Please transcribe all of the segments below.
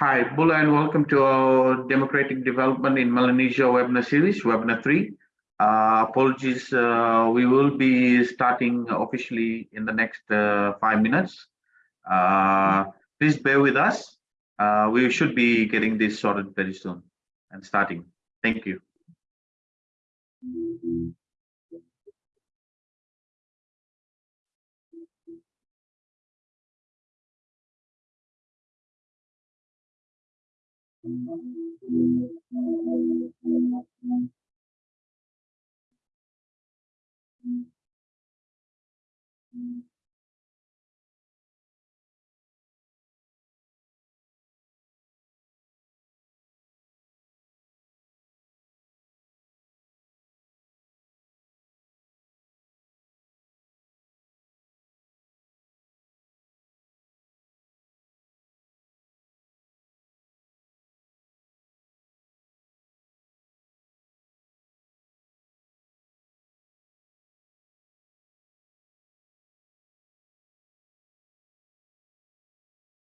Hi, Bula, and welcome to our Democratic Development in Melanesia webinar series, webinar three. Uh, apologies, uh, we will be starting officially in the next uh, five minutes. Uh, please bear with us. Uh, we should be getting this sorted very soon and starting. Thank you. Thank you.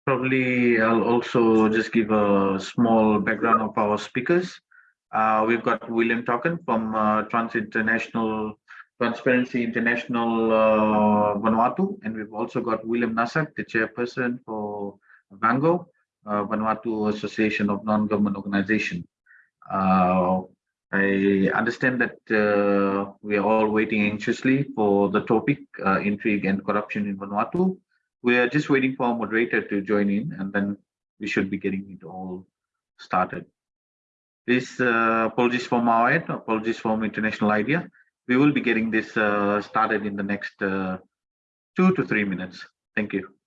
Probably I'll also just give a small background of our speakers. Uh, we've got William Token from uh, Trans International Transparency International uh, Vanuatu, and we've also got William Nasak, the chairperson for VANGO, uh, Vanuatu Association of Non-Government Organization. Uh, I understand that uh, we are all waiting anxiously for the topic, uh, intrigue and corruption in Vanuatu. We are just waiting for a moderator to join in and then we should be getting it all started. Please, uh, apologies for our end, apologies from International IDEA. We will be getting this uh, started in the next uh, two to three minutes. Thank you.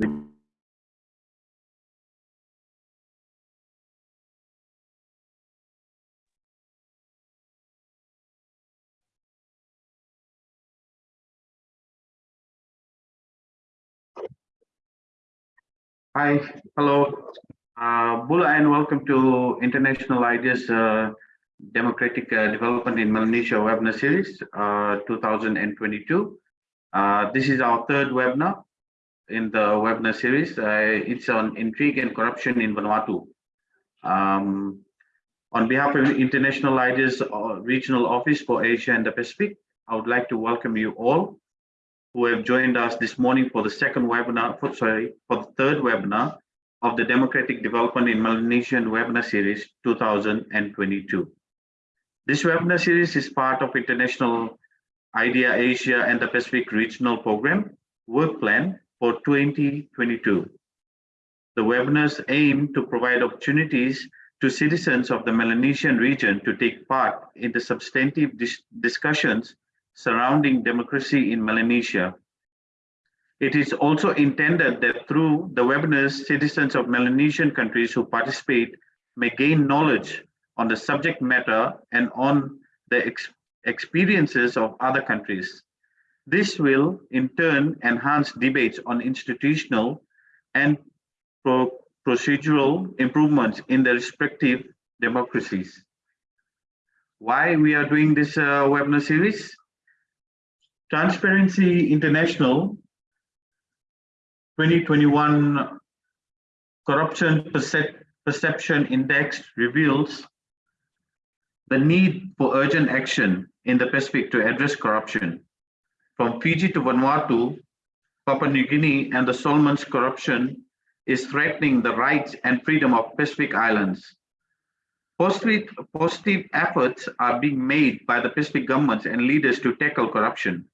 Hi, hello, uh, Bula, and welcome to International IDEA's uh, Democratic uh, Development in Melanesia webinar series uh, 2022. Uh, this is our third webinar in the webinar series. Uh, it's on intrigue and corruption in Vanuatu. Um, on behalf of International IDEA's Regional Office for Asia and the Pacific, I would like to welcome you all who have joined us this morning for the second webinar, for, sorry, for the third webinar of the Democratic Development in Melanesian webinar series 2022. This webinar series is part of International IDEA Asia and the Pacific Regional Program Work Plan for 2022. The webinars aim to provide opportunities to citizens of the Melanesian region to take part in the substantive dis discussions surrounding democracy in Melanesia. It is also intended that through the webinars, citizens of Melanesian countries who participate may gain knowledge on the subject matter and on the ex experiences of other countries. This will, in turn, enhance debates on institutional and pro procedural improvements in the respective democracies. Why we are doing this uh, webinar series? Transparency International 2021 Corruption Perception Index reveals the need for urgent action in the Pacific to address corruption. From Fiji to Vanuatu, Papua New Guinea and the Solomons corruption is threatening the rights and freedom of Pacific Islands. Positive, positive efforts are being made by the Pacific governments and leaders to tackle corruption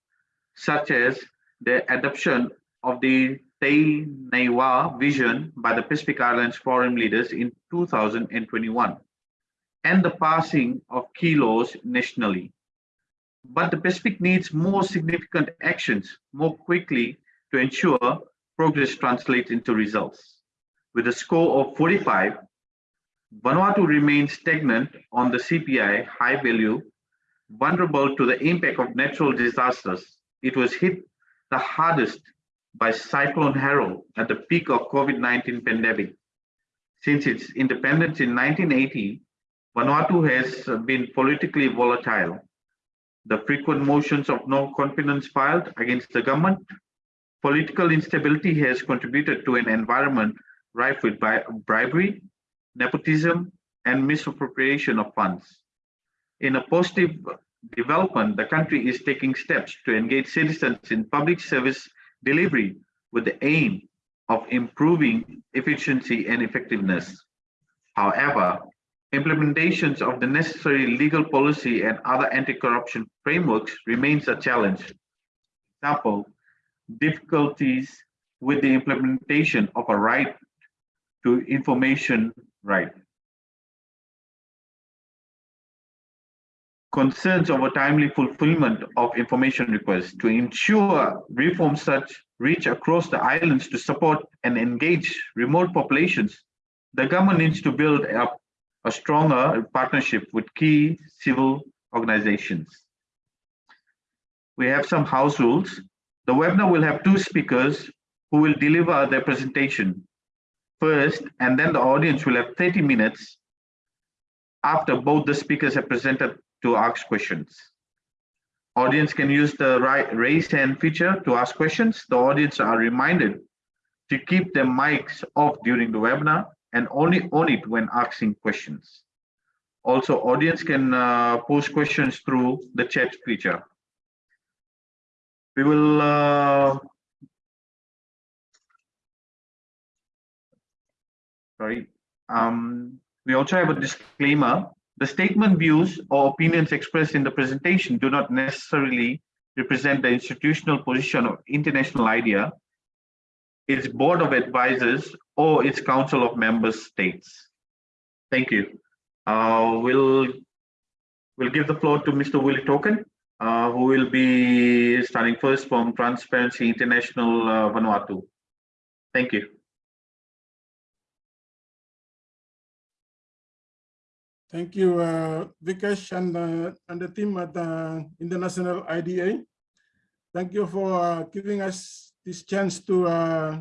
such as the adoption of the Te Naiwa vision by the Pacific Islands forum leaders in 2021 and the passing of key laws nationally. But the Pacific needs more significant actions more quickly to ensure progress translates into results. With a score of 45, Vanuatu remains stagnant on the CPI high value, vulnerable to the impact of natural disasters it was hit the hardest by Cyclone Harold at the peak of COVID-19 pandemic. Since its independence in 1980, Vanuatu has been politically volatile. The frequent motions of no confidence filed against the government, political instability has contributed to an environment rife with bribery, nepotism, and misappropriation of funds. In a positive development, the country is taking steps to engage citizens in public service delivery with the aim of improving efficiency and effectiveness. However, implementations of the necessary legal policy and other anti-corruption frameworks remains a challenge. Example, difficulties with the implementation of a right to information right. concerns over timely fulfillment of information requests to ensure reforms such reach across the islands to support and engage remote populations, the government needs to build up a stronger partnership with key civil organizations. We have some house rules. The webinar will have two speakers who will deliver their presentation first, and then the audience will have 30 minutes after both the speakers have presented to ask questions. Audience can use the right raise hand feature to ask questions. The audience are reminded to keep their mics off during the webinar and only on it when asking questions. Also, audience can uh, post questions through the chat feature. We will uh, sorry. Um, we also have a disclaimer the statement views or opinions expressed in the presentation do not necessarily represent the institutional position of International IDEA, its board of advisors, or its council of member states. Thank you. Uh, we'll, we'll give the floor to Mr. Willie Token, uh, who will be starting first from Transparency International uh, Vanuatu. Thank you. Thank you, uh, Vikesh and, uh, and the team at the International IDEA. Thank you for uh, giving us this chance to uh,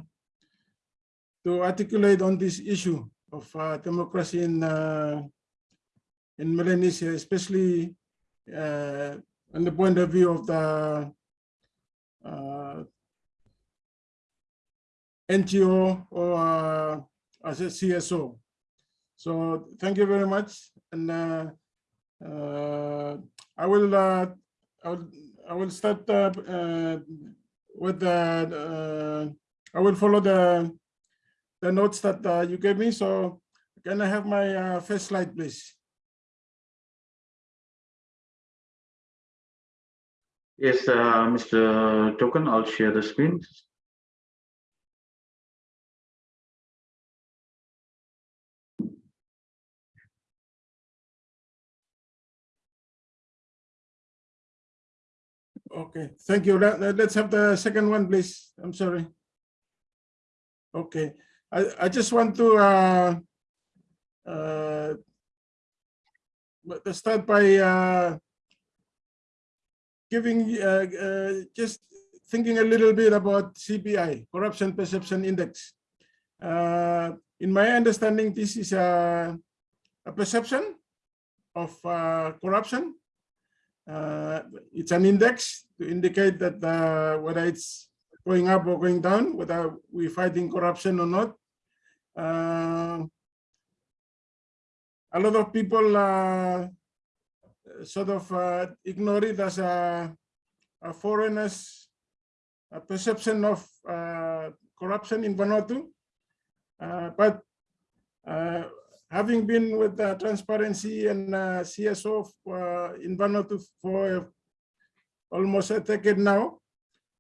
to articulate on this issue of uh, democracy in uh, in Melanesia, especially uh, on the point of view of the uh, NGO or uh, as a CSO. So thank you very much, and uh, I will I will I will start with the I will follow the the notes that uh, you gave me. So can I have my uh, first slide, please? Yes, uh, Mr. Token, I'll share the screen. Okay, thank you. Let, us have the second one, please. I'm sorry. Okay, I, I just want to uh, uh, start by uh, giving uh, uh, just thinking a little bit about CPI, Corruption Perception Index. Uh, in my understanding, this is a, a perception of uh, corruption it's an index to indicate that whether it's going up or going down, whether we're fighting corruption or not. Uh, a lot of people uh, sort of uh, ignore it as a, a foreigner's a perception of corruption in Vanuatu. but having been with uh, transparency and uh, CSO uh, in Vanuatu for almost a decade now,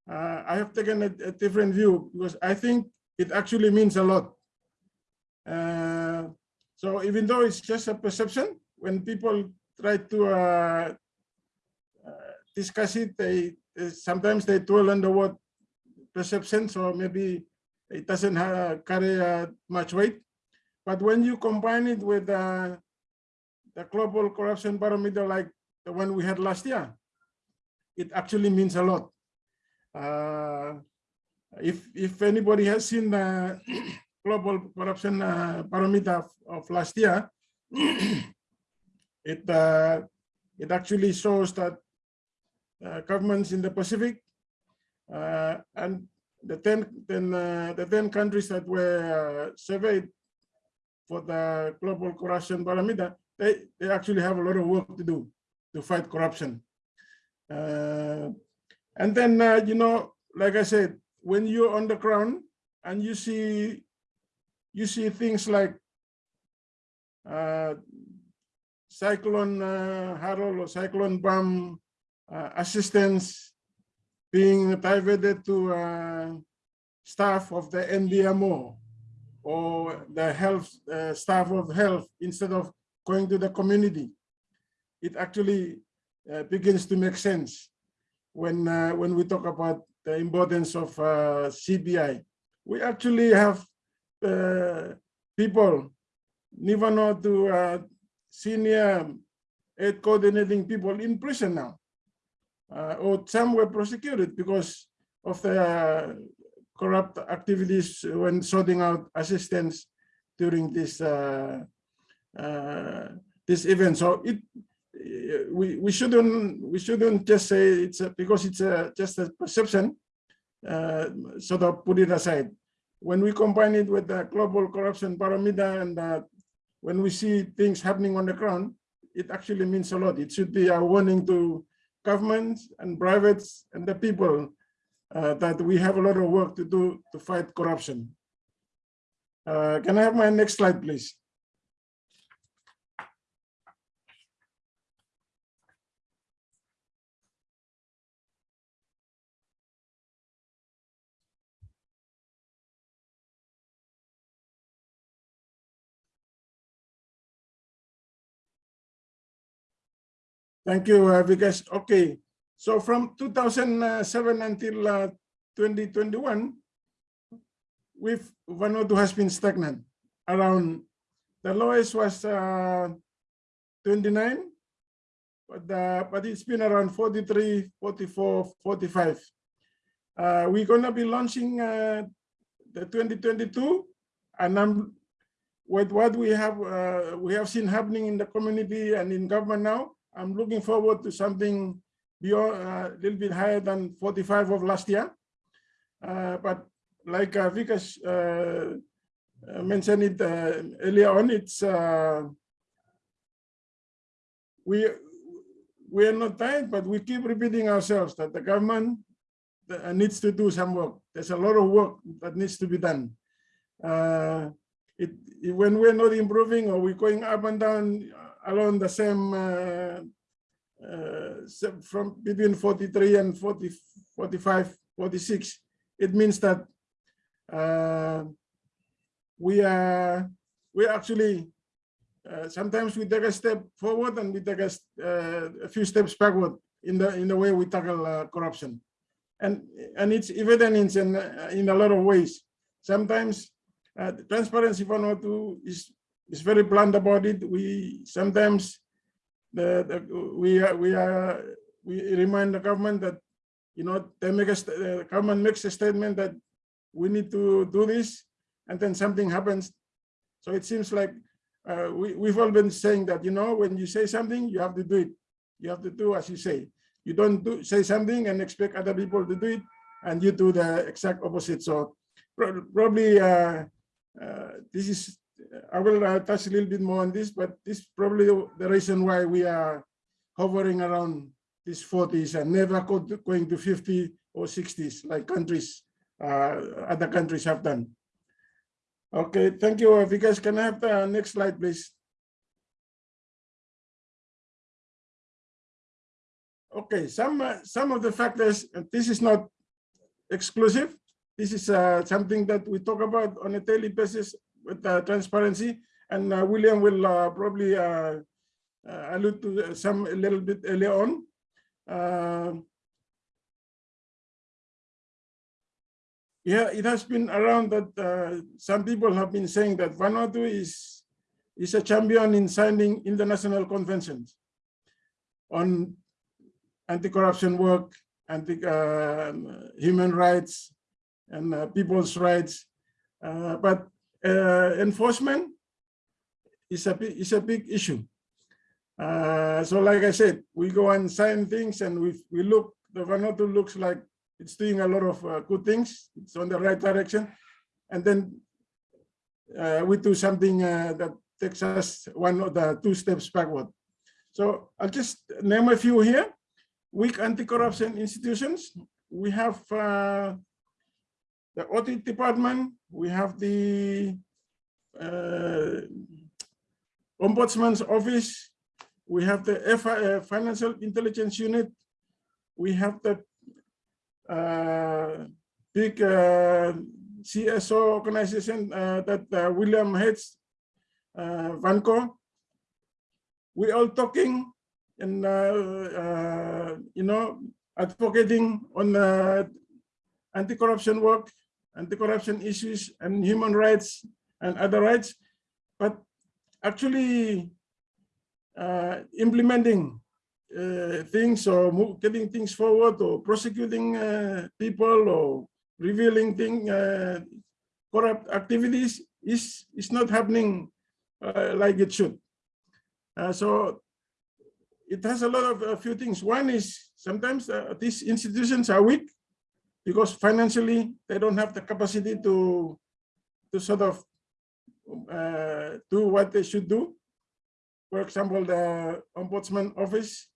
I have taken a, a, different view because I think it actually means a lot. Uh, so even though it's just a perception, when people try to uh, discuss it, they sometimes they dwell on the word perception, so maybe it doesn't have, carry much weight. But when you combine it with uh, the global corruption barometer like the one we had last year, it actually means a lot. Uh, if if anybody has seen the global corruption uh, barometer of, of, last year, it uh, it actually shows that uh, governments in the Pacific uh, and the 10, 10 uh, the 10 countries that were surveyed for the global corruption barometer, they, they actually have a lot of work to do to fight corruption. Uh, and then, uh, you know, like I said, when you're on the ground and you see, you see things like uh, cyclone uh, Harold or cyclone Pam uh, assistance being diverted to uh, staff of the NDMO or the health uh, staff of health instead of going to the community. It actually uh, begins to make sense when uh, when we talk about the importance of CPI. We actually have uh, people, ni-Vanuatu uh, senior aid coordinating people in prison now, or some were prosecuted because of the corrupt activities when sorting out assistance during this uh, uh, this event. So it we we shouldn't we shouldn't just say it's a, because it's a, just a perception. Uh, sort of put it aside. When we combine it with the global corruption barometer and uh, when we see things happening on the ground, it actually means a lot. It should be a warning to governments and privates and the people uh, that we have a lot of work to do to fight corruption. Uh, can I have my next slide, please? Thank you, uh, Vikesh. Okay, so from 2007 until uh, 2021, with Vanuatu has been stagnant around, the lowest was uh, 29, but, uh, but it's been around 43, 44, 45. Uh, we're gonna be launching uh, the 2022 and I'm with what we have uh, we have seen happening in the community and in government now, I'm looking forward to something beyond a uh, little bit higher than 45 of last year. Uh, but like uh, Vikas uh, uh, mentioned it uh, earlier on, it's we we are not tired, but we keep repeating ourselves that the government needs to do some work. There's a lot of work that needs to be done. It, when we're not improving or we're going up and down along the same uh, uh, from between 43 and 40, 45, 46, it means that uh, we are we actually uh, sometimes we take a step forward and we take a, uh, a, few steps backward in the in the way we tackle uh, corruption. And and it's evident in in a lot of ways. Sometimes transparency Vanuatu is is very blunt about it we sometimes the, the we are we are we remind the government that you know they make a the government makes a statement that we need to do this, and then something happens. So it seems like uh, we, we've all been saying that, you know, when you say something, you have to do it. You have to do as you say. You don't do, say something and expect other people to do it, and you do the exact opposite. So probably uh, uh, this is, I will uh, touch a little bit more on this, but this is probably the reason why we are hovering around these 40s and never going to 50 or 60s like countries uh, other countries have done. Okay, thank you, Vikas. Can I have the next slide, please? Okay, some uh, some of the factors, this is not exclusive. This is uh, something that we talk about on a daily basis with uh, transparency, and uh, William will uh, probably allude to some a little bit earlier on. yeah, it has been around that uh, some people have been saying that Vanuatu is, is a champion in signing international conventions on anti-corruption work, anti uh, human rights, and uh, people's rights. Uh, but uh, enforcement is a, is a big issue. Uh, so like I said, we go and sign things and we, we look, the Vanuatu looks like it's doing a lot of uh, good things. It's on the right direction. And then uh, we do something uh, that takes us one of the two steps backward. So I'll just name a few here. Weak anti-corruption institutions. We have uh, the audit department. We have the uh, ombudsman's office. We have the FI, uh, financial intelligence unit. We have the uh, big uh, CSO organization uh, that William heads, VANGO. We all talking and you know advocating on anti-corruption work, anti-corruption issues, and human rights and other rights, but actually uh, implementing uh, things or getting things forward or prosecuting uh, people or revealing thing, uh, corrupt activities is, is not happening like it should. so it has a lot of a few things. One is sometimes uh, these institutions are weak because financially they don't have the capacity to to sort of uh, do what they should do. For example, the ombudsman office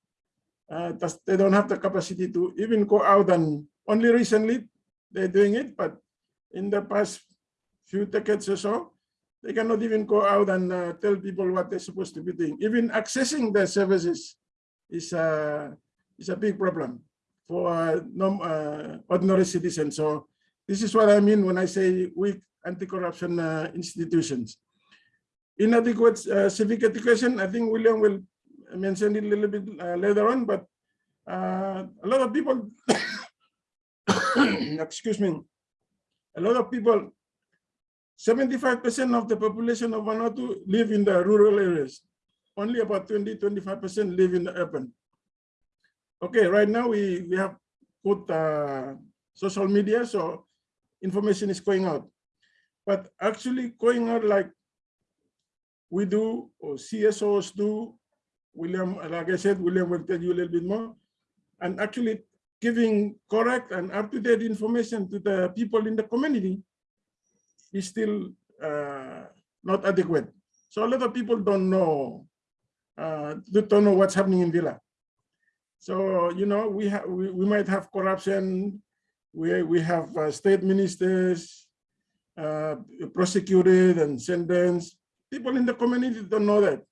uh, they don't have the capacity to even go out and only recently they're doing it, but in the past few decades or so, they cannot even go out and uh, tell people what they're supposed to be doing. Even accessing their services is, uh, is a big problem for uh, ordinary citizens. So this is what I mean when I say weak anti-corruption uh, institutions. Inadequate uh, civic education, I think William will mention it a little bit uh, later on, but uh, a lot of people, excuse me, a lot of people 75% of the population of Vanuatu live in the rural areas. Only about 20, 25% live in the urban. Okay, right now we, we have put uh, social media, so information is going out. But actually going out like we do, or CSOs do, William, like I said, William will tell you a little bit more, and actually giving correct and up-to-date information to the people in the community is still uh, not adequate. So a lot of people don't know, uh, don't know what's happening in Vila. So, you know, we, have we, we might have corruption, we, we have uh, state ministers uh, prosecuted and sentenced. People in the community don't know that.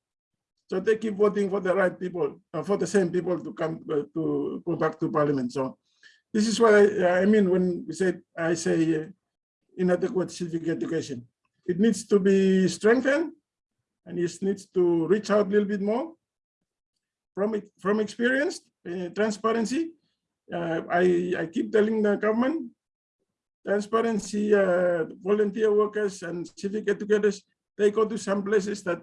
So they keep voting for the right people, uh, for the same people to come uh, to go back to parliament. So this is what I, I mean when we say, I say uh, inadequate civic education. It needs to be strengthened and it needs to reach out a little bit more from from experience, transparency. Uh, I, I keep telling the government, transparency, uh, volunteer workers and civic educators, they go to some places that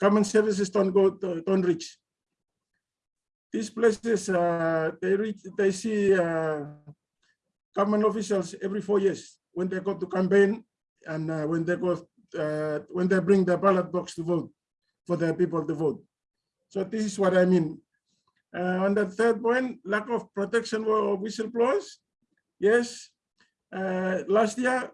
common services don't go, to, don't reach. These places, uh, they reach, they see uh, government officials every four years when they go to campaign and uh, when they go when they bring the ballot box to vote for the people to vote. So this is what I mean. Uh, on the third point, lack of protection for whistleblowers. Yes, uh, last year,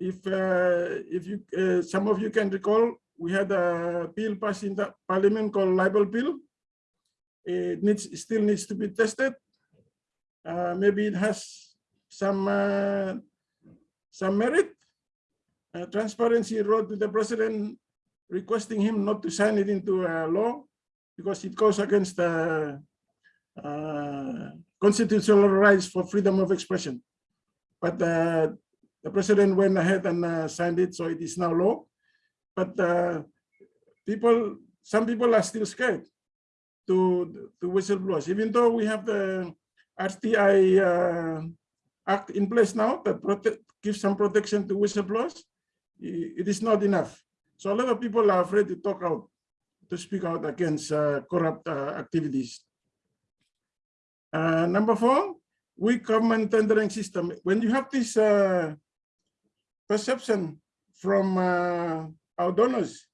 if uh, if you uh, some of you can recall, we had a bill passed in the parliament called libel bill. It needs still needs to be tested. maybe it has some uh, some merit. Uh, transparency wrote to the president requesting him not to sign it into a law because it goes against the uh, constitutional rights for freedom of expression. But uh, the president went ahead and uh, signed it, so it is now law. But uh, people, some people are still scared to to whistleblowers, even though we have the RTI act in place now that gives some protection to whistleblowers, it is not enough. So a lot of people are afraid to talk out, to speak out against uh, corrupt uh, activities. Uh, number four, weak government tendering system. When you have this perception from our donors,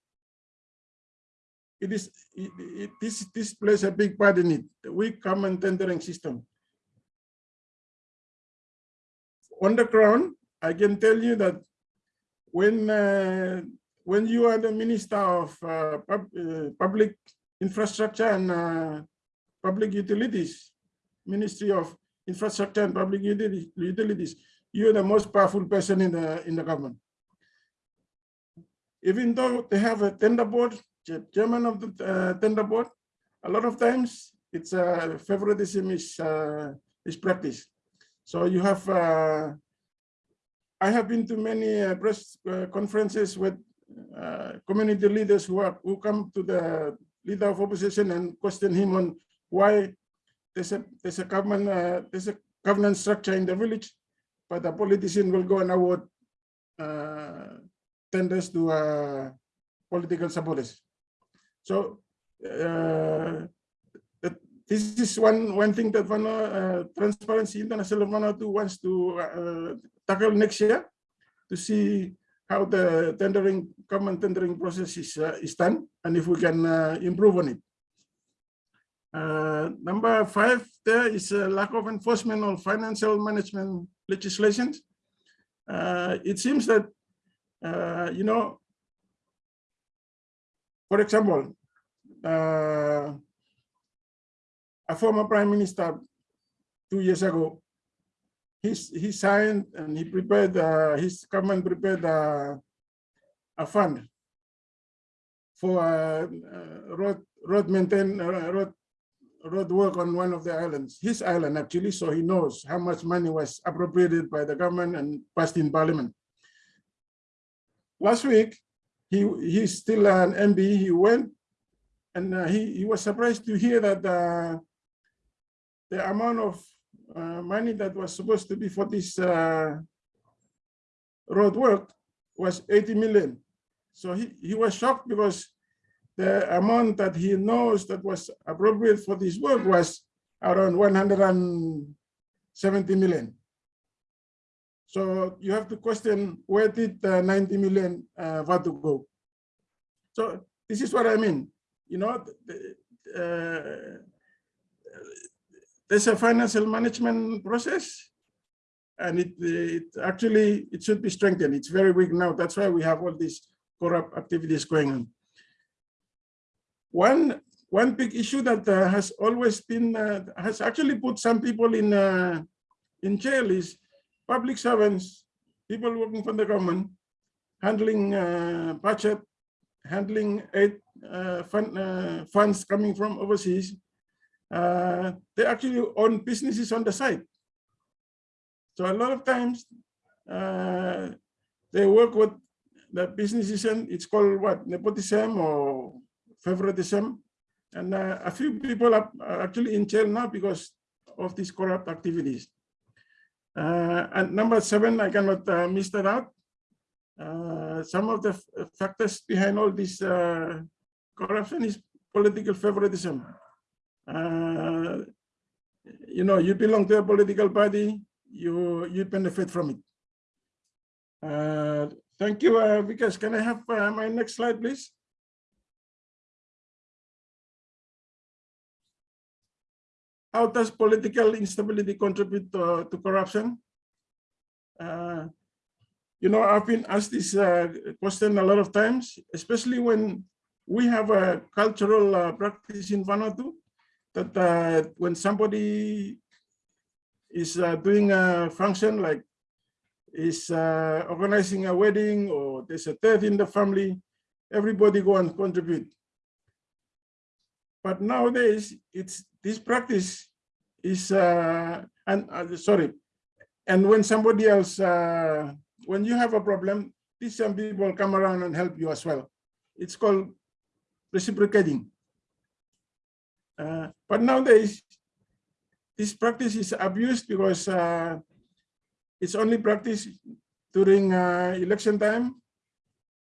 it is it, it, this this plays a big part in it. The weak government tendering system on the ground, I can tell you that when uh, when you are the minister of uh, pub, uh, public infrastructure and uh, public utilities, Ministry of Infrastructure and Public Utilities, you're the most powerful person in the in the government. Even though they have a tender board, chairman of the uh, tender board, a lot of times it's uh, favoritism is is practiced. So you have, uh, I have been to many uh, press uh, conferences with uh, community leaders who are who come to the leader of opposition and question him on why there's a there's a government uh, there's a governance structure in the village, but the politician will go and award uh, tenders to political supporters. So this is one one thing that Vana, uh, Transparency International Vanuatu wants to uh, tackle next year to see how the tendering common tendering process is uh, is done and if we can uh, improve on it. Uh, number five, there is a lack of enforcement on financial management legislation. Uh, it seems that you know, for example, a former prime minister two years ago, he, he signed and he prepared, uh, his government prepared uh, a fund for uh, uh road, road maintain, uh, road, road work on one of the islands, his island actually, so he knows how much money was appropriated by the government and passed in parliament. Last week, he he's still an MP, he went and uh, he, he was surprised to hear that the amount of uh, money that was supposed to be for this uh, road work was 80 million. So he, he was shocked because the amount that he knows that was appropriate for this work was around 170 million. So you have to question where did the 90 million uh, to go? So this is what I mean. You know, the, uh, there's a financial management process and it, it actually, it should be strengthened. It's very weak now. That's why we have all these corrupt activities going on. One, one big issue that uh, has always been, uh, has actually put some people in, uh, in jail is public servants, people working for the government, handling uh, budget, handling aid uh, fund, uh, funds coming from overseas, uh, they actually own businesses on the side. So a lot of times uh, they work with the businesses and it's called what nepotism or favoritism. And uh, a few people are actually in jail now because of these corrupt activities. Uh, and number seven, I cannot uh, miss that out. Some of the factors behind all this corruption is political favoritism uh, you know, you belong to a political party, you you benefit from it. Uh, thank you, uh, Vikas. Can I have uh, my next slide, please? How does political instability contribute to, to corruption? Uh, you know, I've been asked this uh, question a lot of times, especially when we have a cultural uh, practice in Vanuatu that uh, when somebody is uh, doing a function like is uh, organizing a wedding or there's a death in the family, everybody go and contribute. But nowadays, it's this practice is uh, and uh, sorry, and when somebody else, uh, when you have a problem, these some people come around and help you as well. It's called reciprocating. Uh, but nowadays, this practice is abused because uh, it's only practiced during uh, election time,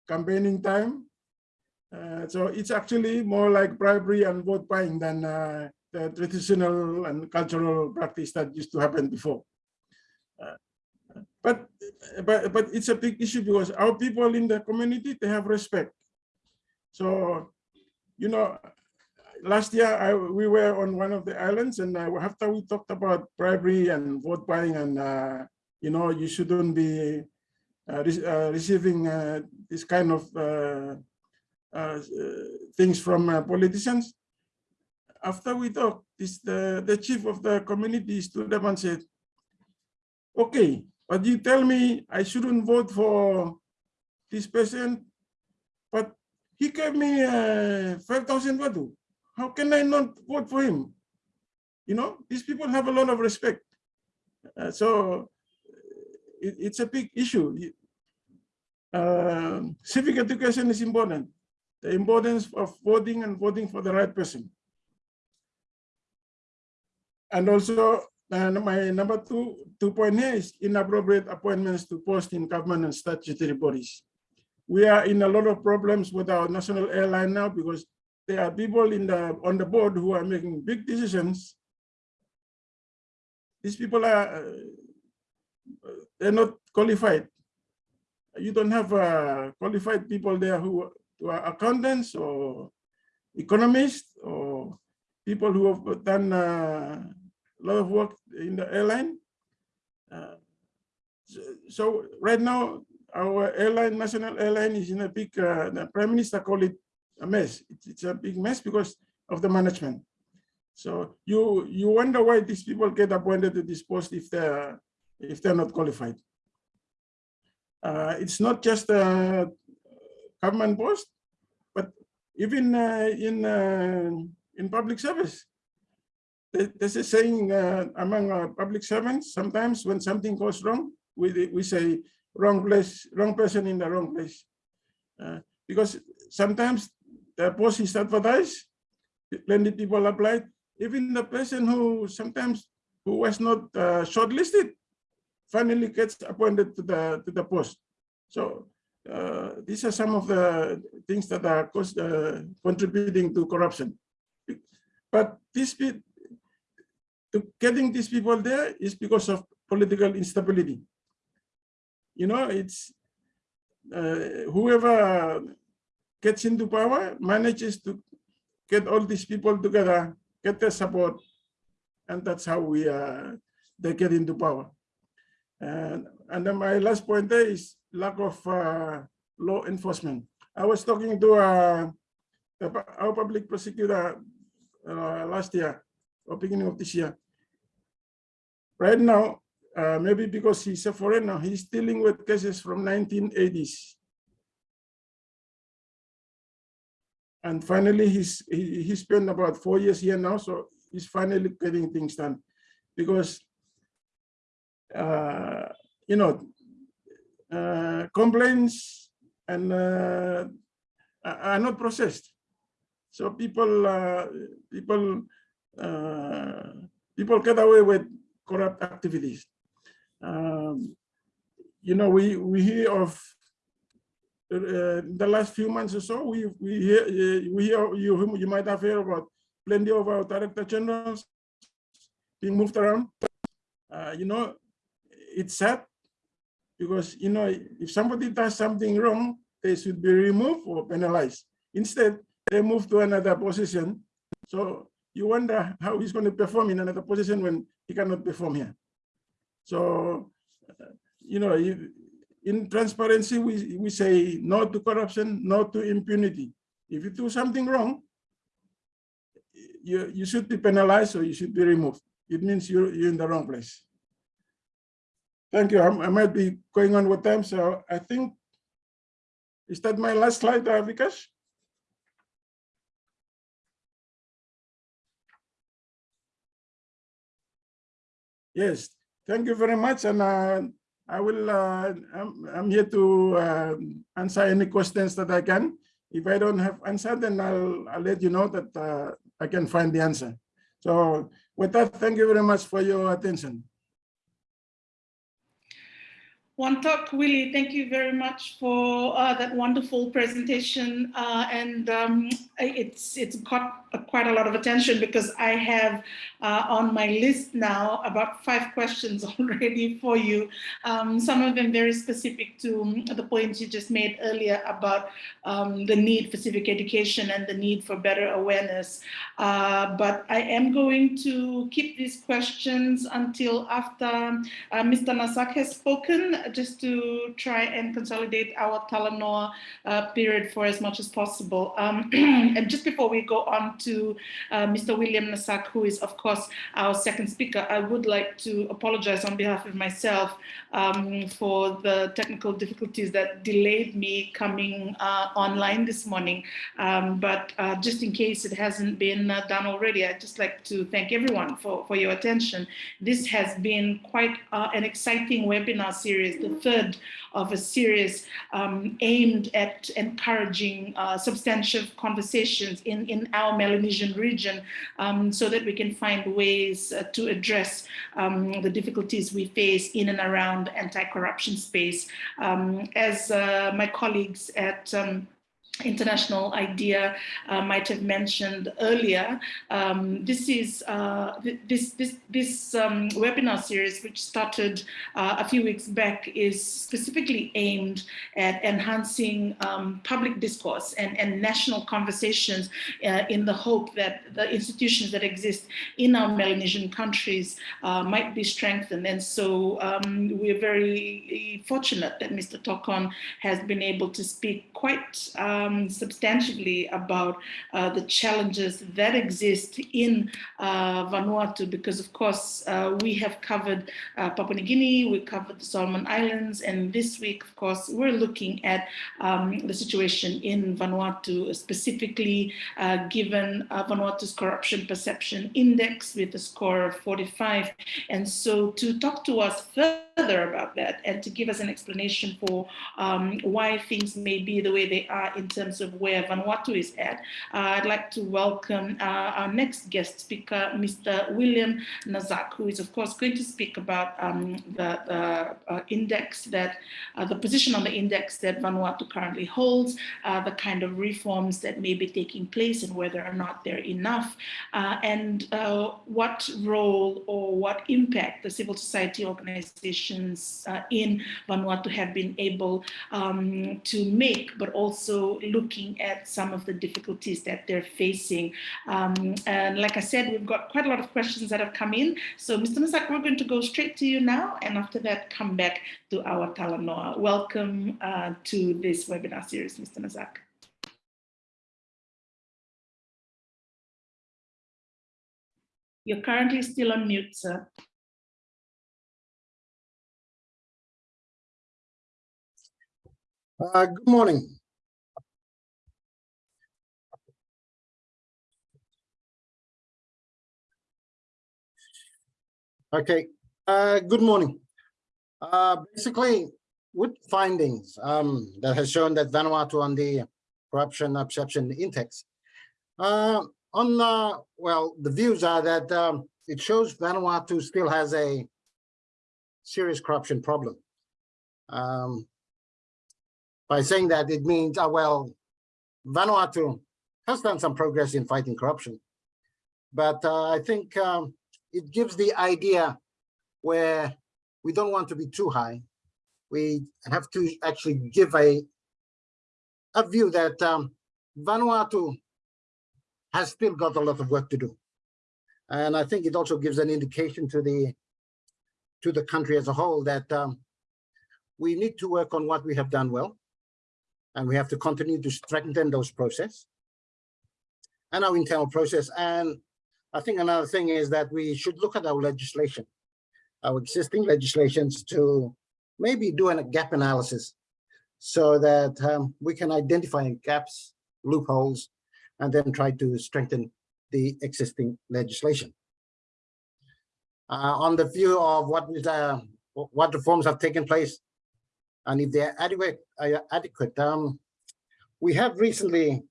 campaigning time. Uh, so it's actually more like bribery and vote buying than uh, the traditional and cultural practice that used to happen before. Uh, but, but, but it's a big issue because our people in the community, they have respect. So, you know, last year I, we were on one of the islands and uh, after we talked about bribery and vote buying and uh, you know you shouldn't be uh, re uh, receiving uh, this kind of uh, things from politicians after we talked this the the chief of the community stood up and said okay but you tell me i shouldn't vote for this person but he gave me uh, 5,000 votes. How can I not vote for him? You know, these people have a lot of respect. Uh, so it, it's a big issue. Uh, civic education is important. The importance of voting and voting for the right person. And also, uh, my number two, two point here is inappropriate appointments to post in government and statutory bodies. We are in a lot of problems with our national airline now because there are people in the on the board who are making big decisions. These people are uh, they're not qualified. You don't have uh, qualified people there who, who are accountants or economists or people who have done uh, a lot of work in the airline. Uh, so, so, right now, our airline, national airline is in a big, uh, the prime minister called it a mess. It's, a big mess because of the management. So you you wonder why these people get appointed to this post if they're if they're not qualified. Uh, it's not just a government post, but even uh, in uh, in public service. There's a saying uh, among public servants. Sometimes when something goes wrong, we we say wrong place, wrong person in the wrong place, uh, because sometimes the post is advertised, plenty people applied. Even the person who sometimes who was not uh, shortlisted, finally gets appointed to the to the post. So uh, these are some of the things that are cost, uh, contributing to corruption. But this to getting these people there is because of political instability. You know, it's uh, whoever gets into power manages to get all these people together, get their support, and that's how we uh, they get into power. And, and then my last point there is lack of uh, law enforcement. I was talking to uh, our public prosecutor uh, last year or beginning of this year. Right now, uh, maybe because he's a foreigner, he's dealing with cases from 1980s. And finally, he's he, he spent about four years here now, so he's finally getting things done. Because, uh, you know, uh, complaints and uh, are not processed. So people, uh, people, uh, people get away with corrupt activities. Um, you know, we we hear of the last few months or so. We we hear we hear you you might have heard about plenty of our director generals being moved around. Uh, you know, it's sad because you know if somebody does something wrong, they should be removed or penalized. Instead, they move to another position. So you wonder how he's going to perform in another position when he cannot perform here. So, uh, you know, in transparency, we, we say no to corruption, no to impunity. If you do something wrong, you, you should be penalized or you should be removed. It means you're, you're in the wrong place. Thank you. I, I might be going on with time, so I think, is that my last slide, uh, Vikash? Yes, thank you very much. And uh, I will, uh, I'm, I'm, here to uh, answer any questions that I can. If I don't have answer, then I'll, I'll let you know that uh, I can find the answer. So with that, thank you very much for your attention. Wantok, Willie, thank you very much for uh, that wonderful presentation. Uh, and um, it's it's got quite a lot of attention because I have uh, on my list now about five questions already for you. Um, some of them very specific to um, the points you just made earlier about um, the need for civic education and the need for better awareness. Uh, but I am going to keep these questions until after uh, Mr. Nasak has spoken, just to try and consolidate our Talanoa uh, period for as much as possible. Um, and just before we go on to uh, Mr. William Nasak, who is, of course, our second speaker. I would like to apologize on behalf of myself um, for the technical difficulties that delayed me coming uh, online this morning. Um, but just in case it hasn't been done already, I'd just like to thank everyone for, for your attention. This has been quite uh, an exciting webinar series, the third of a series um, aimed at encouraging uh, substantive conversations in, in our Melanesian region um, so that we can find ways uh, to address um, the difficulties we face in and around anti-corruption space. Um, as uh, my colleagues at um, International IDEA uh, might have mentioned earlier. Um, this is uh, this this this um, webinar series, which started uh, a few weeks back, is specifically aimed at enhancing um, public discourse and, and national conversations uh, in the hope that the institutions that exist in our Melanesian countries uh, might be strengthened. And so um, we're very fortunate that Mr. Tokon has been able to speak quite um, substantially about uh, the challenges that exist in uh, Vanuatu because of course uh, we have covered uh, Papua New Guinea, we covered the Solomon Islands and this week of course we're looking at um, the situation in Vanuatu specifically uh, given Vanuatu's corruption perception index with a score of 45 and so to talk to us further about that and to give us an explanation for um, why things may be the way they are in terms terms of where Vanuatu is at, uh, I'd like to welcome uh, our next guest speaker, Mr. William Nasak, who is of course going to speak about um, the, the uh, index that, uh, the position on the index that Vanuatu currently holds, uh, the kind of reforms that may be taking place and whether or not they're enough, uh, and what role or what impact the civil society organizations in Vanuatu have been able um, to make, but also looking at some of the difficulties that they're facing. Um, and like I said, we've got quite a lot of questions that have come in. So Mr. Nasak, we're going to go straight to you now, and after that, come back to our Talanoa. Welcome uh, to this webinar series, Mr. Nasak. You're currently still on mute, sir. Uh, good morning. Okay, uh, good morning. Uh, basically, with findings um, that has shown that Vanuatu on the corruption perception index. Uh, on uh, well, the views are that um, it shows Vanuatu still has a serious corruption problem. Um, by saying that, it means, uh, well, Vanuatu has done some progress in fighting corruption. But uh, I think um, it gives the idea where we don't want to be too high. We have to actually give a, a view that um, Vanuatu has still got a lot of work to do. And I think it also gives an indication to the to the country as a whole that um, we need to work on what we have done well and we have to continue to strengthen those process and our internal process. And I think another thing is that we should look at our legislation, our existing legislations to maybe do a gap analysis so that um, we can identify gaps, loopholes, and then try to strengthen the existing legislation. Uh, on the view of what is uh, what reforms have taken place and if they're adequate, uh, adequate. Um, we have recently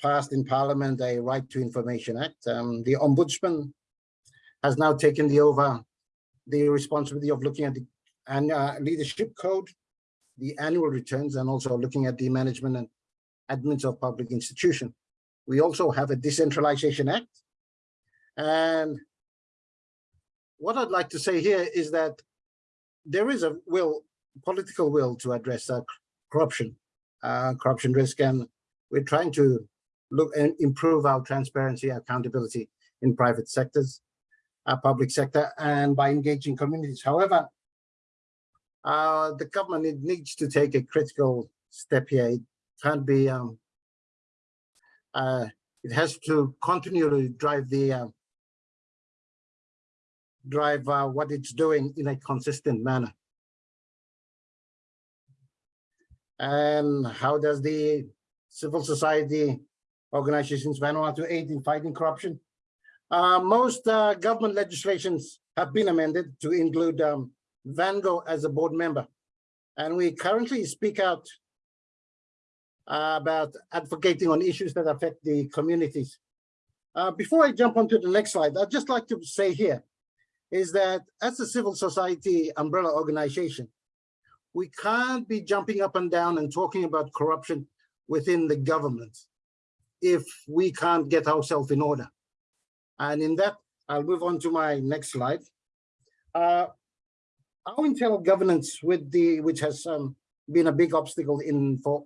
passed in Parliament a Right to Information Act. Um, the Ombudsman has now taken the over the responsibility of looking at the and uh, leadership code, the annual returns, and also looking at the management and admins of public institution. We also have a Decentralization Act. And what I'd like to say here is that there is a will political will to address uh, corruption, uh, corruption risk, and we're trying to look and improve our transparency, accountability in private sectors, our public sector, and by engaging communities. However, uh, the government needs to take a critical step here. It can't be. Um, uh, it has to continue to drive the uh, drive uh, what it's doing in a consistent manner. and how does the civil society organizations Vanuatu aid in fighting corruption? Uh, most uh, government legislations have been amended to include um, VANGO as a board member. And we currently speak out uh, about advocating on issues that affect the communities. Uh, before I jump onto the next slide, I'd just like to say here is that as a civil society umbrella organization, we can't be jumping up and down and talking about corruption within the government if we can't get ourselves in order. And in that, I'll move on to my next slide. Uh, our internal governance with the, which has um, been a big obstacle in for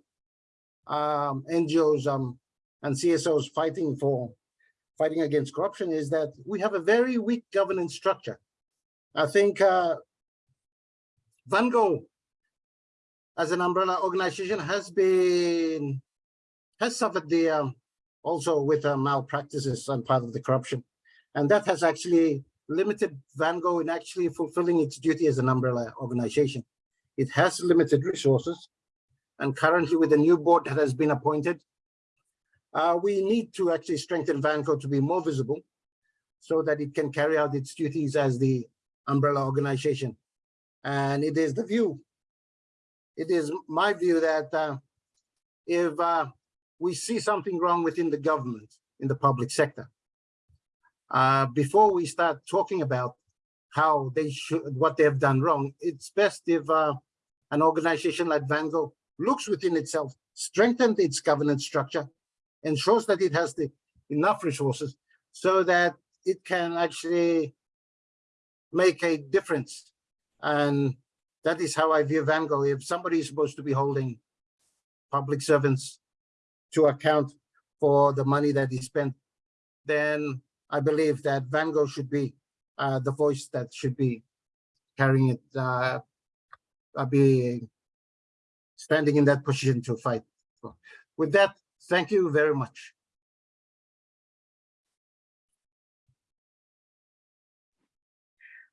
um, NGOs um, and CSOs fighting for fighting against corruption is that we have a very weak governance structure. I think uh, VANGO as an umbrella organization has been has suffered the um, also with uh, malpractices and part of the corruption. And that has actually limited VANGO in actually fulfilling its duty as an umbrella organization. It has limited resources and currently with the new board that has been appointed uh, we need to actually strengthen VANGO to be more visible so that it can carry out its duties as the umbrella organization. And it is the view it is my view that uh, if uh, we see something wrong within the government in the public sector. Uh, before we start talking about how they should, what they have done wrong, it's best if uh, an organization like VANGO looks within itself, strengthens its governance structure, ensures that it has the enough resources so that it can actually make a difference. And that is how I view VANGO. If somebody is supposed to be holding public servants to account for the money that is spent, then I believe that VANGO should be uh, the voice that should be carrying it, uh, uh, be standing in that position to fight. With that, thank you very much.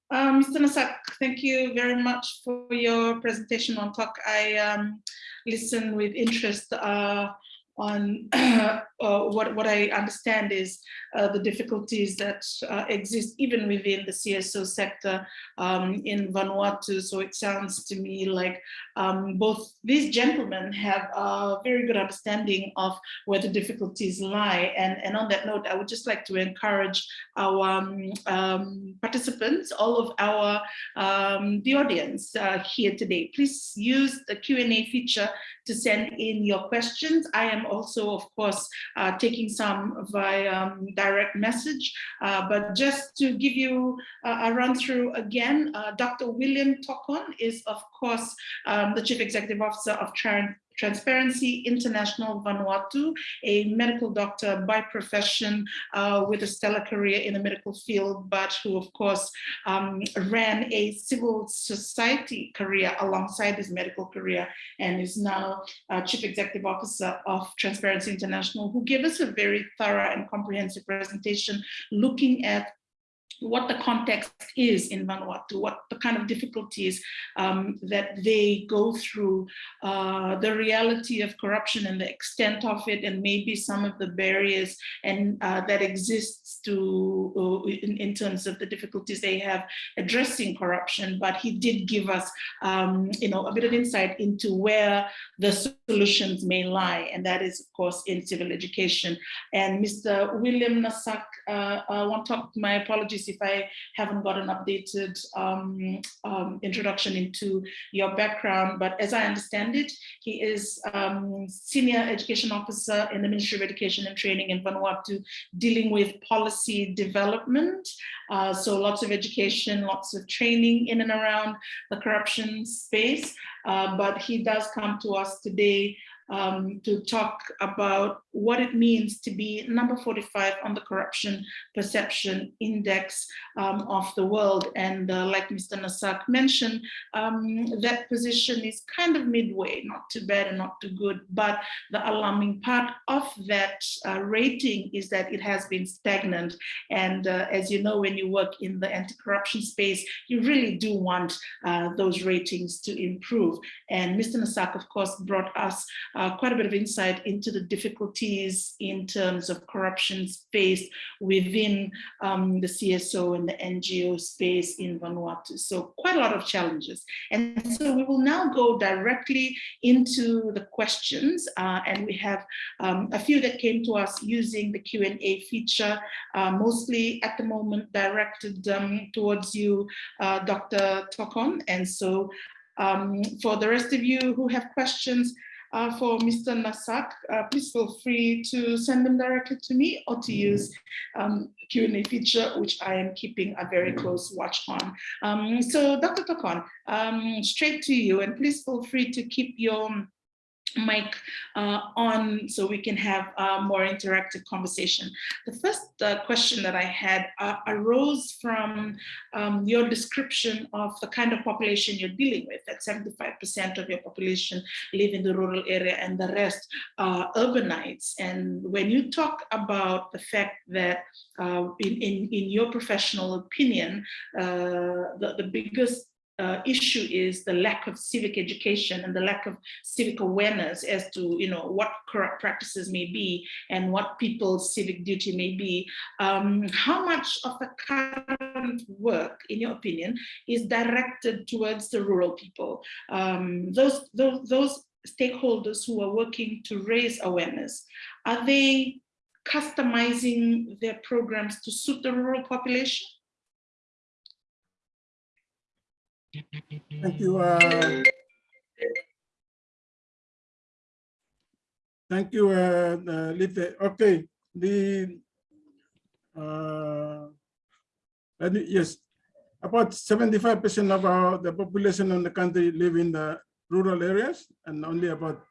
Um, Mr. Nasak, thank you very much for your presentation on talk. I um, listened with interest uh, on uh, what, what I understand is uh, the difficulties that uh, exist even within the CSO sector um, in Vanuatu. So it sounds to me like um, both these gentlemen have a very good understanding of where the difficulties lie. And, and on that note, I would just like to encourage our um, um participants, all of our, um, the audience uh, here today, please use the Q&A feature to send in your questions. I am also, of course, uh, taking some via um, direct message, uh, but just to give you a run through again, uh, Dr. William Tokon is, of course, um, the Chief Executive Officer of Trans Transparency International Vanuatu, a medical doctor by profession uh, with a stellar career in the medical field, but who of course um, ran a civil society career alongside his medical career and is now uh, Chief Executive Officer of Transparency International, who gave us a very thorough and comprehensive presentation looking at what the context is in Vanuatu, what the kind of difficulties um, that they go through, uh, the reality of corruption and the extent of it, and maybe some of the barriers and uh, that exists to uh, in, in, terms of the difficulties they have addressing corruption. But he did give us, um, you know, a bit of insight into where the solutions may lie, and that is, of course, in civil education. And Mr. William Nasak, uh, I want to talk. My apologies if I haven't got an updated um, um, introduction into your background, but as I understand it, he is um, Senior Education Officer in the Ministry of Education and Training in Vanuatu, dealing with policy development. Uh, so lots of education, lots of training in and around the corruption space, uh, but he does come to us today um, to talk about what it means to be number 45 on the corruption perception index um, of the world. And uh, like Mr. Nasak mentioned, um, that position is kind of midway, not too bad and not too good. But the alarming part of that uh, rating is that it has been stagnant. And uh, as you know, when you work in the anti-corruption space, you really do want uh, those ratings to improve. And Mr. Nasak, of course, brought us uh, quite a bit of insight into the in terms of corruption faced within um, the CSO and the NGO space in Vanuatu. So quite a lot of challenges. And so we will now go directly into the questions uh, and we have um, a few that came to us using the Q&A feature, uh, mostly at the moment directed um, towards you, uh, Dr. Tokon. And so um, for the rest of you who have questions, uh, for Mr. Nasak, uh, please feel free to send them directly to me or to use um, Q&A feature, which I am keeping a very close watch on. Um, so Dr. Tokon, um, straight to you, and please feel free to keep your mic uh, on so we can have a more interactive conversation. The first uh, question that I had uh, arose from um, your description of the kind of population you're dealing with, that 75% of your population live in the rural area and the rest are urbanites. And when you talk about the fact that uh, in, in, in your professional opinion, uh, the, the biggest uh, issue is the lack of civic education and the lack of civic awareness as to you know what corrupt practices may be and what people's civic duty may be. Um, how much of the current work, in your opinion, is directed towards the rural people? Um, those, those, those stakeholders who are working to raise awareness, are they customizing their programs to suit the rural population? Thank you. uh, Thank you, uh, uh, Lite. Okay, the, uh, yes, about seventy-five percent of our, the population in the country live in the rural areas and only about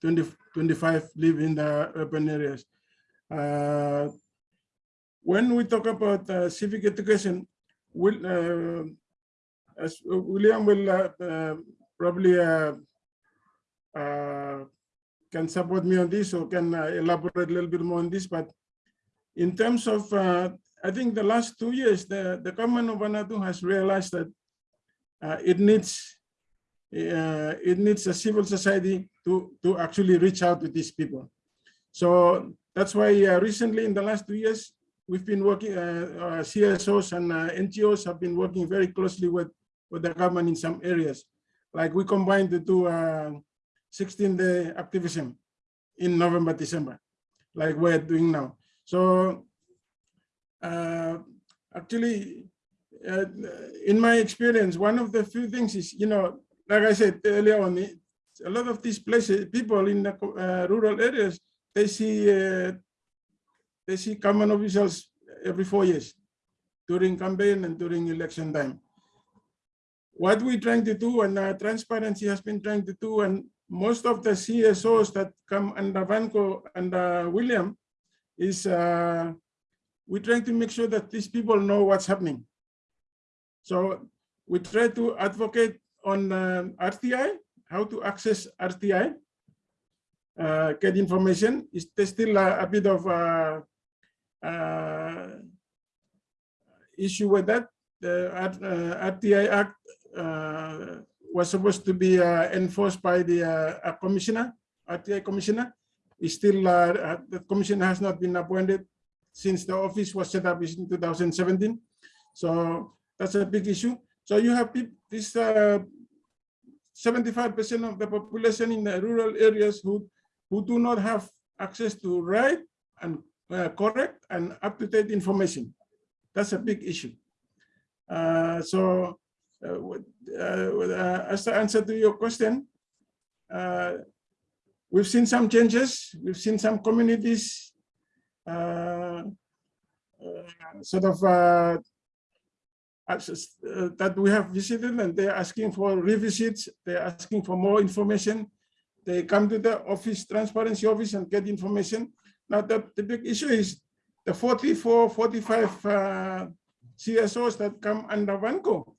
20, 25 live in the urban areas. Uh, When we talk about uh, civic education, will, uh, as William will uh, uh, probably uh, uh, can support me on this or can elaborate a little bit more on this, but in terms of, I think the last two years, the, the government of Vanuatu has realized that it needs uh, it needs a civil society to, to actually reach out to these people. So that's why uh, recently in the last two years, we've been working, uh, CSOs and NGOs have been working very closely with, with the government in some areas. Like we combined the two 16-day activism in November, December, like we're doing now. So uh, actually, uh, in my experience, one of the few things is, you know, like I said earlier on, a lot of these places, people in the uh, rural areas, they see uh, they see common officials every four years during campaign and during election time. What we're trying to do and uh, transparency has been trying to do and most of the CSOs that come under VANGO and uh, William is uh, we're trying to make sure that these people know what's happening. So we try to advocate on um, RTI, how to access RTI, uh, get information. Is there's still a, a bit of uh, uh, issue with that? The uh, RTI Act uh, was supposed to be uh, enforced by the uh, uh, commissioner, RTI commissioner. Is still, uh, uh, the commissioner has not been appointed since the office was set up in 2017. So that's a big issue. So you have this 75% of the population in the rural areas who, who do not have access to right and uh, correct and up-to-date information. That's a big issue. Uh, so uh, uh, uh, as the answer to your question, we've seen some changes. We've seen some communities sort of that we have visited and they're asking for revisits. They're asking for more information. They come to the office, transparency office and get information. Now the, the big issue is the 44, 45 uh, CSOs that come under VANGO.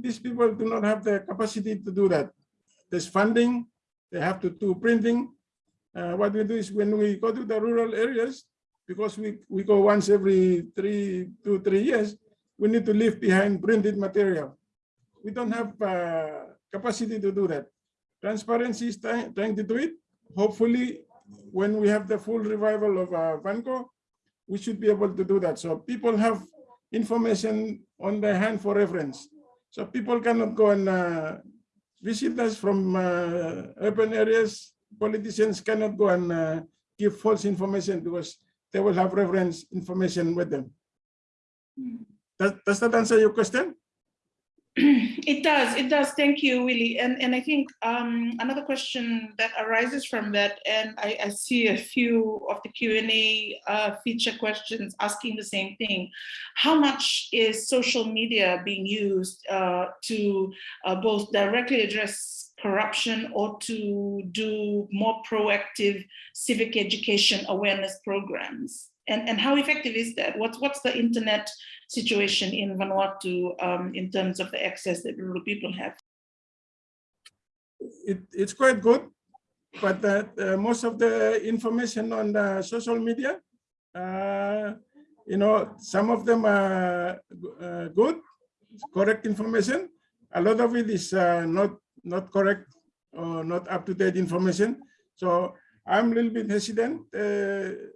These people do not have the capacity to do that. There's funding, they have to do printing. Uh, what we do is when we go to the rural areas, because we, we go once every three, two, three years, we need to leave behind printed material. We don't have uh, capacity to do that. Transparency is trying, trying to do it. Hopefully, when we have the full revival of uh, VANGO, we should be able to do that. So people have information on their hand for reference. So people cannot go and uh, visit us from uh, urban areas. Politicians cannot go and uh, give false information because they will have reference information with them. Does, does that answer your question? It does, it does. Thank you, Willie. And, and I think um, another question that arises from that, and I, I see a few of the Q&A uh, feature questions asking the same thing. How much is social media being used uh, to uh, both directly address corruption or to do more proactive civic education awareness programs? And, and how effective is that? What's, what's the internet situation in Vanuatu um, in terms of the access that rural people have? It, it's quite good, but uh, most of the information on the social media, uh, you know, some of them are uh, good, correct information. A lot of it is uh, not not correct or not up to date information. So I'm a little bit hesitant. Uh,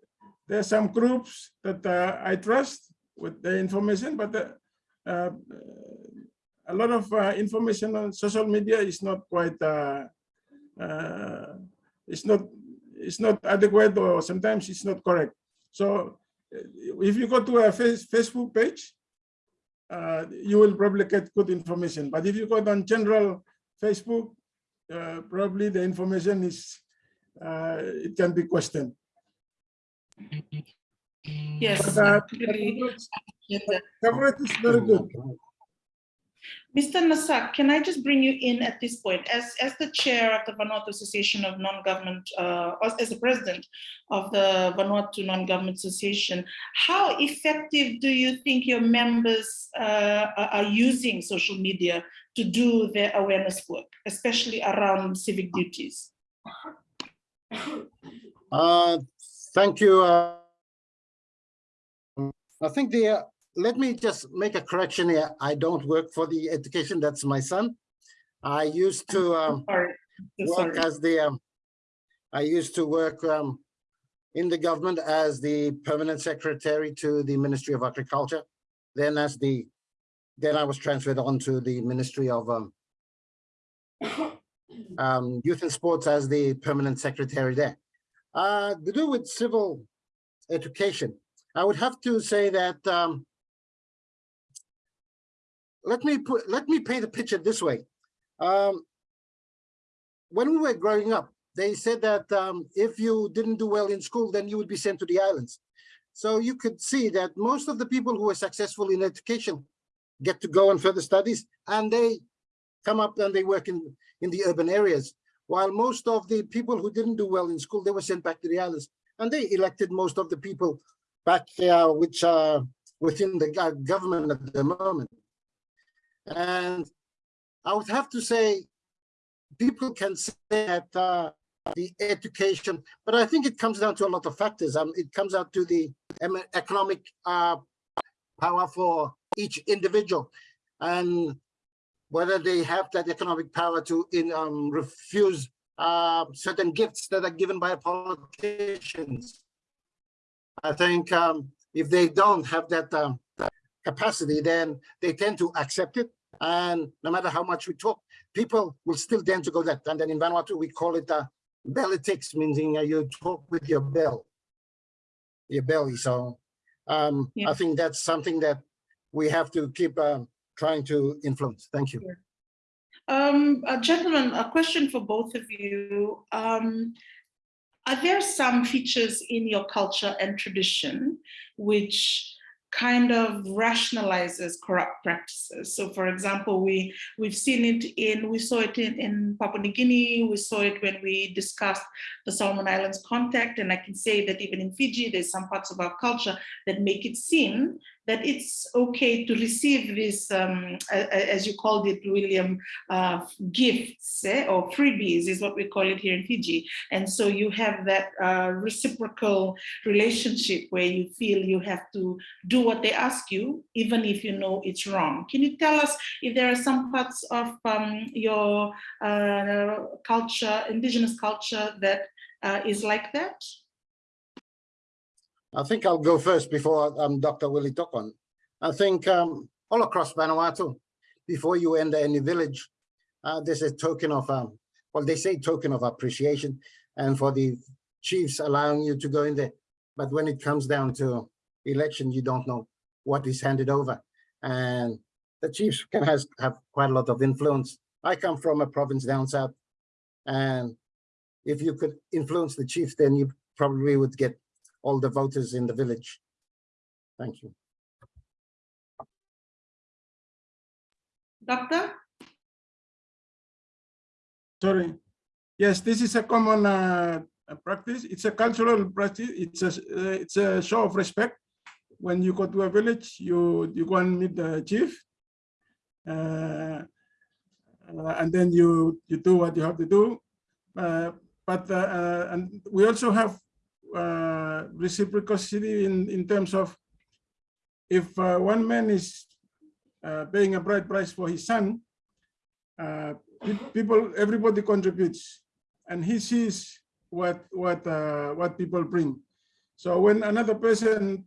there are some groups that uh, I trust with the information, but uh, uh, a lot of uh, information on social media is not quite uh, uh, it's not it's not adequate or sometimes it's not correct. So if you go to a face, Facebook page, you will probably get good information. But if you go on general Facebook, probably the information is it can be questioned. Yes, But, uh, completely get that. coverage is very good. Mr. Nasak, can I just bring you in at this point? As, as the chair of the Vanuatu Association of Non-Government, uh, as- as the president of the Vanuatu Non-Government Association, how effective do you think your members uh, are are using social media to do their awareness work, especially around civic duties? Uh, Thank you. I think the, uh, let me just make a correction here. I don't work for the education, that's my son. I used to um, Sorry, work sorry. as the, um, I used to work um, in the government as the permanent secretary to the Ministry of Agriculture. Then as the, then I was transferred on to the Ministry of um, um, Youth and Sports as the permanent secretary there. Uh, to do with civil education, I would have to say that um, let me put, let me paint a picture this way. Um, when we were growing up, they said that um, if you didn't do well in school, then you would be sent to the islands. So you could see that most of the people who were successful in education get to go on further studies and they come up and they work in, in the urban areas. While most of the people who didn't do well in school, they were sent back to the islands. And they elected most of the people back there, which are within the government at the moment. And I would have to say, people can say that uh, the education, but I think it comes down to a lot of factors. Um, it comes out to the economic uh, power for each individual and whether they have that economic power to in um, refuse uh, certain gifts that are given by politicians. I think um, if they don't have that um, capacity, then they tend to accept it. And no matter how much we talk, people will still tend to go that. And then in Vanuatu, we call it uh, bellytics, meaning uh, you talk with your bell, your belly. So um, Yeah. I think that's something that we have to keep um, trying to influence. Thank you. Um, uh, gentlemen, a question for both of you. Um, are there some features in your culture and tradition which kind of rationalizes corrupt practices? So for example, we, we've seen it in, we saw it in, in Papua New Guinea, we saw it when we discussed the Solomon Islands contact, and I can say that even in Fiji, there's some parts of our culture that make it seem that it's okay to receive this, um, as you called it, William, uh, gifts eh, or freebies is what we call it here in Fiji. And so you have that uh, reciprocal relationship where you feel you have to do what they ask you, even if you know it's wrong. Can you tell us if there are some parts of um, your uh, culture, indigenous culture that uh, is like that? I think I'll go first before um, Dr. Willie Tokon. I think um, all across Vanuatu, before you enter any village, uh, there's a token of, um, well, they say token of appreciation and for the chiefs allowing you to go in there. But when it comes down to election, you don't know what is handed over. And the chiefs can has, have quite a lot of influence. I come from a province down south. And if you could influence the chiefs, then you probably would get all the voters in the village. Thank you. Doctor? Sorry. Yes, this is a common uh, practice. It's a cultural practice. It's a uh, it's a show of respect. When you go to a village, you you go and meet the chief, uh, uh, and then you you do what you have to do. Uh, but uh, uh, and we also have uh, reciprocity in in terms of if uh, one man is uh, paying a bride price for his son, uh, people, everybody contributes, and he sees what what uh, what people bring. So when another person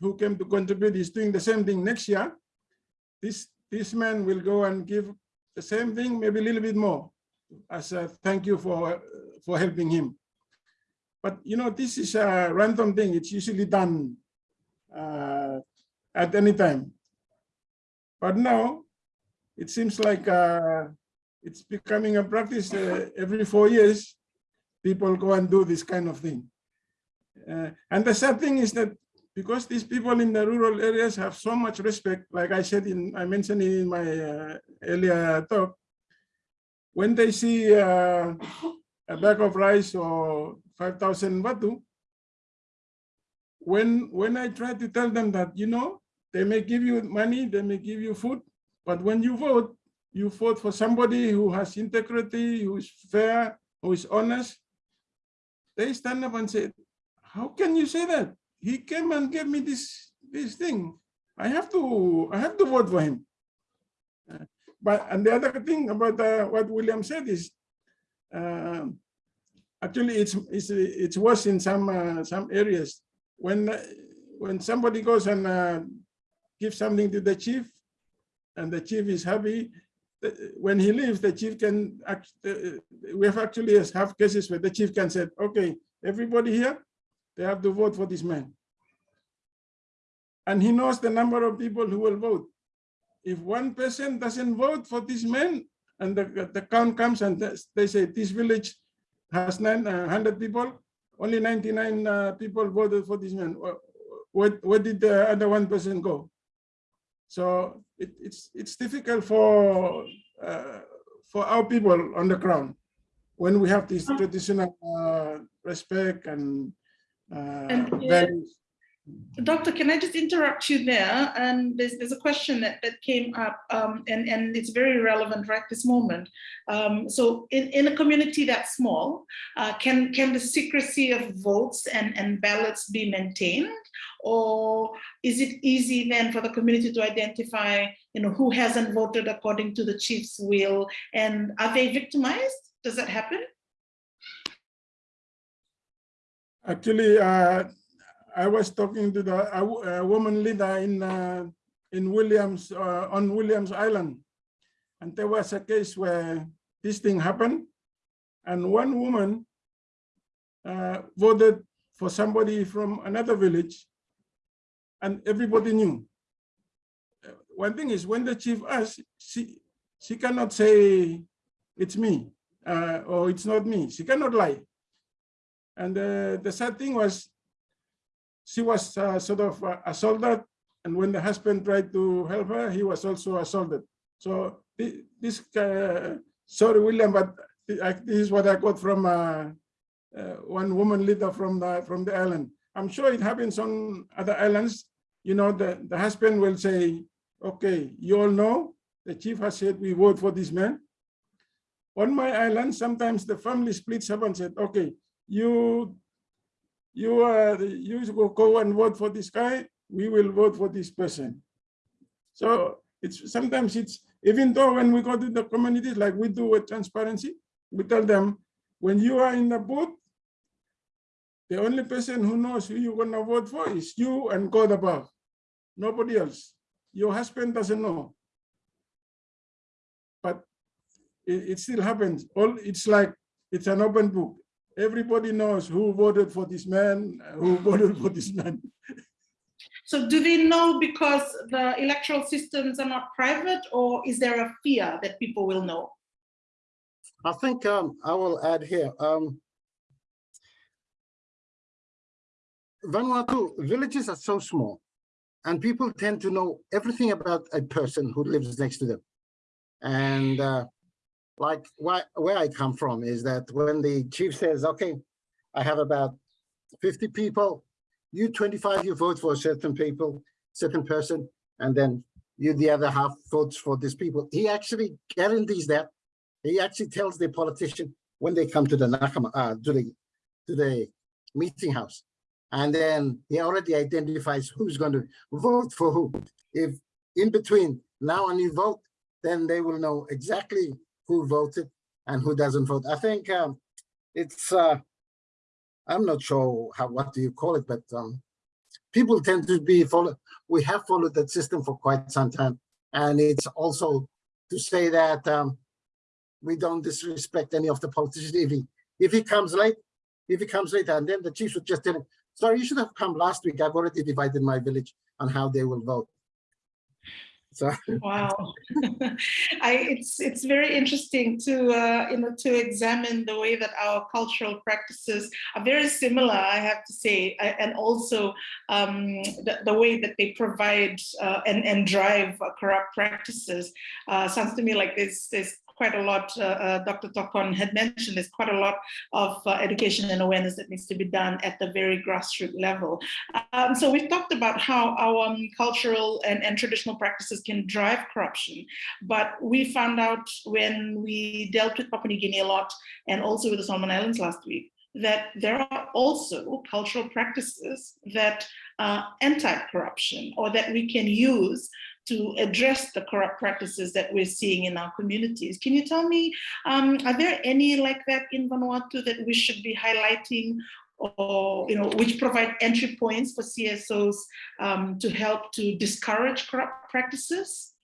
who came to contribute is doing the same thing next year, this this man will go and give the same thing, maybe a little bit more. as a thank you for, for helping him. But you know, this is a random thing. It's usually done uh, at any time. But now it seems like uh, it's becoming a practice uh, every four years. People go and do this kind of thing. Uh, and the sad thing is that because these people in the rural areas have so much respect, like I said in, I mentioned in my uh, earlier talk, when they see uh, a bag of rice or 5,000 vatu, when, when I try to tell them that, you know, they may give you money, they may give you food, but when you vote, you vote for somebody who has integrity, who is fair, who is honest, they stand up and say, how can you say that? He came and gave me this, this thing. I have to, I have to vote for him. Uh, but, and the other thing about uh, what William said is, uh, actually it's, it's, it's worse in some, uh, some areas. When, uh, when somebody goes and uh, gives something to the chief, and the chief is happy, when he leaves, the chief can, act- uh, we have actually have cases where the chief can say, okay, everybody here, they have to vote for this man. And he knows the number of people who will vote. If one person doesn't vote for this man, and the, the count comes and they- they say this village has nine uh, hundred people, only ninety-nine uh, people voted for this man. Where, where did the other one person go? So it, it's, it's difficult for, uh, for our people on the ground when we have this traditional uh, respect and uh, And, uh, Doctor, can I just interrupt you there? And there's, there's a question that, that came up um, and, and it's very relevant right this moment. Um, so in, in a community that small, uh, can, can the secrecy of votes and, and ballots be maintained? Or is it easy then for the community to identify, you know, who hasn't voted according to the chief's will? And are they victimized? Does that happen? Actually, uh, I was talking to the a, a woman leader in uh, in Williams uh, on Williams Island, and there was a case where this thing happened, and one woman uh, voted for somebody from another village, and everybody knew. Uh, One thing is when the chief asked, she she cannot say it's me uh, or it's not me. She cannot lie. And uh, the sad thing was, she was uh, sort of uh, assaulted, and when the husband tried to help her, he was also assaulted. So thi- this, uh, sorry, William, but this is what I got from uh, uh, one woman leader from the from the island. I'm sure it happens on other islands. You know, the, the husband will say, okay, you all know, the chief has said we vote for this man. On my island, sometimes the family splits up and said, okay, you you are you go go and vote for this guy we will vote for this person. So it's sometimes it's even though when we go to the communities like we do with transparency we tell them when you are in the booth the only person who knows who you're going to vote for is you and god above. Nobody else. Your husband doesn't know. But it, it still happens. All it's like it's an open book everybody knows who voted for this man, who voted for this man. So do they know because the electoral systems are not private or is there a fear that people will know? I think um, I will add here. Um, Vanuatu villages are so small and people tend to know everything about a person who lives next to them. And uh, like why, where I come from is that when the chief says, okay, I have about 50 people, you 25, you vote for certain people, certain person, and then you the other half votes for these people. He actually guarantees that he actually tells the politician when they come to the nakamal, uh, to the to the meeting house, and then he already identifies who's going to vote for who. If in between now and you vote, then they will know exactly who voted and who doesn't vote. I think um, it's uh, I'm not sure how what do you call it, but um, people tend to be follow. We have followed that system for quite some time, and it's also to say that um, we don't disrespect any of the politicians. If he, if he comes late, if he comes later, and then the chiefs would just tell him, sorry, you should have come last week. I've already divided my village on how they will vote. So Wow, I it's it's very interesting to uh, you know to examine the way that our cultural practices are very similar. I have to say, and also um, the, the way that they provide uh, and and drive corrupt practices. Uh, sounds to me like there's there's quite a lot. Uh, uh, Dr. Tokon had mentioned there's quite a lot of uh, education and awareness that needs to be done at the very grassroots level. Um, so we've talked about how our um, cultural and, and traditional practices can drive corruption, but we found out when we dealt with Papua New Guinea a lot and also with the Solomon Islands last week, that there are also cultural practices that are anti-corruption or that we can use to address the corrupt practices that we're seeing in our communities. Can you tell me, um, are there any like that in Vanuatu that we should be highlighting or you know, which provide entry points for CSOs um, to help to discourage corrupt practices?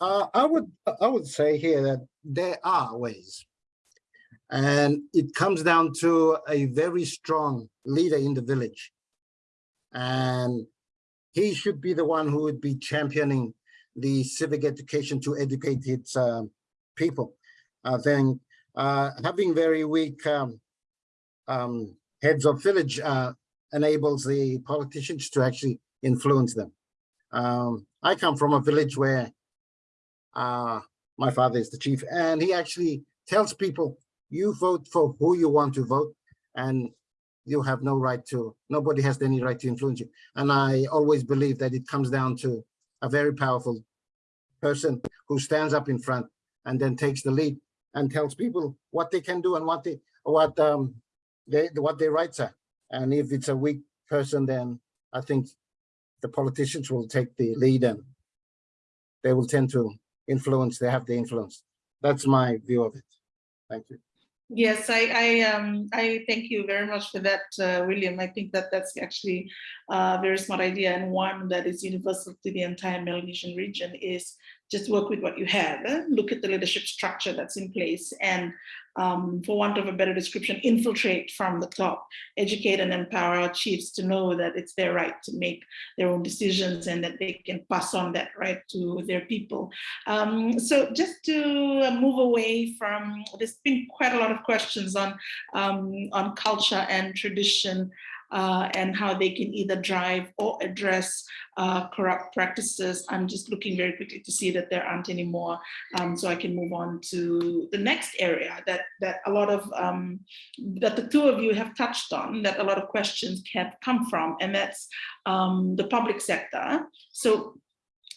Uh, I would, I would say here that there are ways. And it comes down to a very strong leader in the village. And he should be the one who would be championing the civic education to educate its um, people. I think uh, having very weak um, um, heads of village uh, enables the politicians to actually influence them. Um, I come from a village where uh, my father is the chief, and he actually tells people, you vote for who you want to vote, and you have no right to, nobody has any right to influence you. And I always believe that it comes down to a very powerful person who stands up in front and then takes the lead and tells people what they can do and what they, what um, they, what their rights are. And if it's a weak person, then I think the politicians will take the lead and they will tend to influence, they have the influence. That's my view of it. Thank you. Yes, I, I, um, I thank you very much for that, uh, William. I think that that's actually a very smart idea and one that is universal to the entire Melanesian region is just work with what you have, eh? look at the leadership structure that's in place and um, for want of a better description, infiltrate from the top, educate and empower our chiefs to know that it's their right to make their own decisions and that they can pass on that right to their people. Um, so just to move away from, there's been quite a lot of questions on, um, on culture and tradition uh, and how they can either drive or address uh, corrupt practices. I'm just looking very quickly to see that there aren't any more, um, so I can move on to the next area that that a lot of um, that the two of you have touched on, that a lot of questions have come from, and that's um, the public sector. So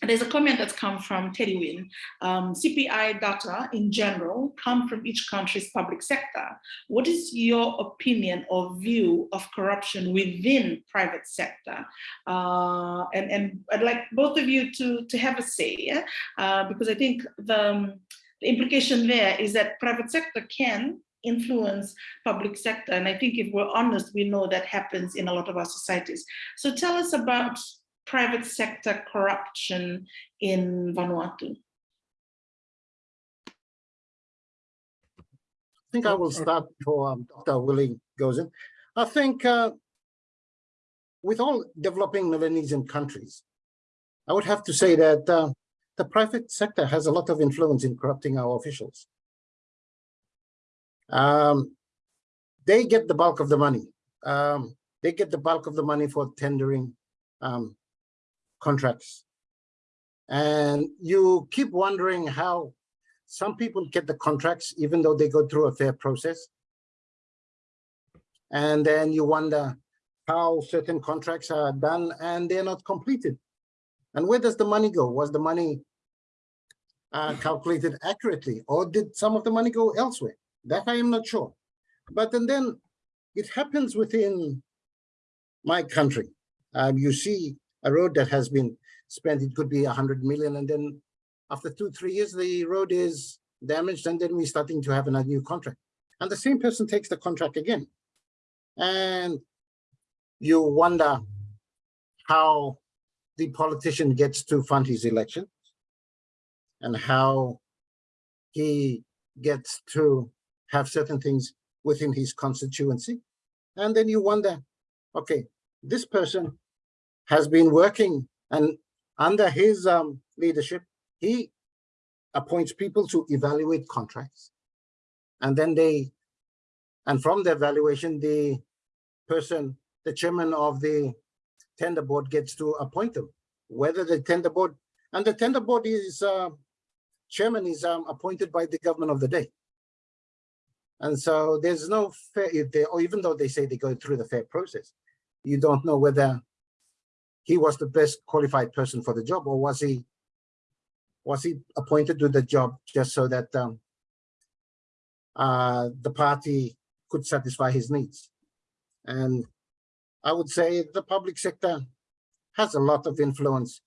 there's a comment that's come from Teddy Wynn. Um, CPI data in general come from each country's public sector. What is your opinion or view of corruption within private sector? Uh, and, and I'd like both of you to, to have a say, yeah? uh, because I think the, um, the implication there is that private sector can influence public sector. And I think if we're honest, we know that happens in a lot of our societies. So tell us about private sector corruption in Vanuatu? I think I will start before um, Dr. Willie goes in. I think uh, with all developing Melanesian countries, I would have to say that uh, the private sector has a lot of influence in corrupting our officials. Um, they get the bulk of the money. Um, they get the bulk of the money for tendering um, contracts. And you keep wondering how some people get the contracts even though they go through a fair process. And then you wonder how certain contracts are done and they're not completed. And where does the money go? Was the money uh, calculated accurately or did some of the money go elsewhere? That I am not sure. But and then it happens within my country. Um, you see a road that has been spent, it could be a hundred million, and then after two, three years, the road is damaged, and then we're starting to have a new contract. And the same person takes the contract again. And you wonder how the politician gets to fund his election. and how he gets to have certain things within his constituency. And then you wonder, okay, this person has been working and under his um, leadership, he appoints people to evaluate contracts. And then they, and from the evaluation, the person, the chairman of the tender board gets to appoint them. Whether the tender board, and the tender board is, uh, chairman is um, appointed by the government of the day. And so there's no fair, if they, or even though they say they go through the fair process, you don't know whether he was the best qualified person for the job or was he was he appointed to the job just so that um, uh, the party could satisfy his needs? And I would say the public sector has a lot of influence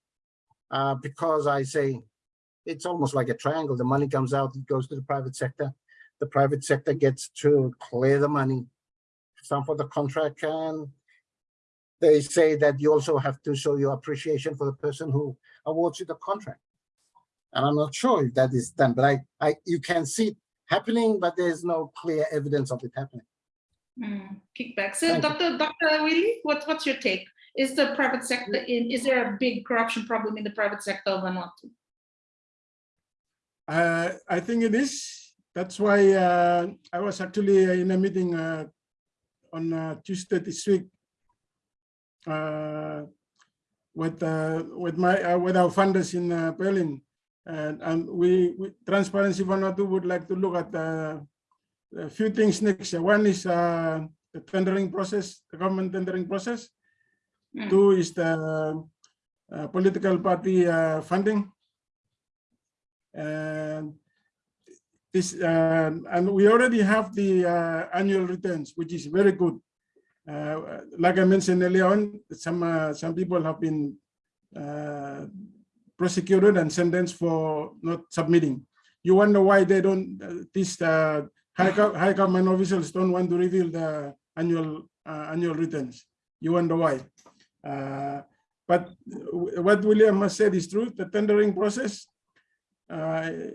uh, because I say it's almost like a triangle. The money comes out, it goes to the private sector. The private sector gets to clear the money, some for the contract, and they say that you also have to show your appreciation for the person who awards you the contract. And I'm not sure if that is done, but I, I, you can see it happening, but there's no clear evidence of it happening. Mm, kickback. So, Thank you. Dr. Dr. Willie, what, what's your take? Is the private sector in? Is there a big corruption problem in the private sector of Vanuatu? Uh, I think it is. That's why uh, I was actually in a meeting uh, on uh, Tuesday this week uh, with uh, with my uh, with our funders in uh, Berlin, and and we, we Transparency Vanuatu would like to look at uh, a few things next year. One is uh, the tendering process, the government tendering process. Mm. Two is the uh, political party uh, funding. And this, uh, and we already have the uh, annual returns, which is very good. Uh, like I mentioned earlier on, some uh, some people have been uh, prosecuted and sentenced for not submitting. You wonder why they don't, uh, these uh, high, high government officials don't want to reveal the annual uh, annual returns. You wonder why. But what William has said is true. The tendering process, in,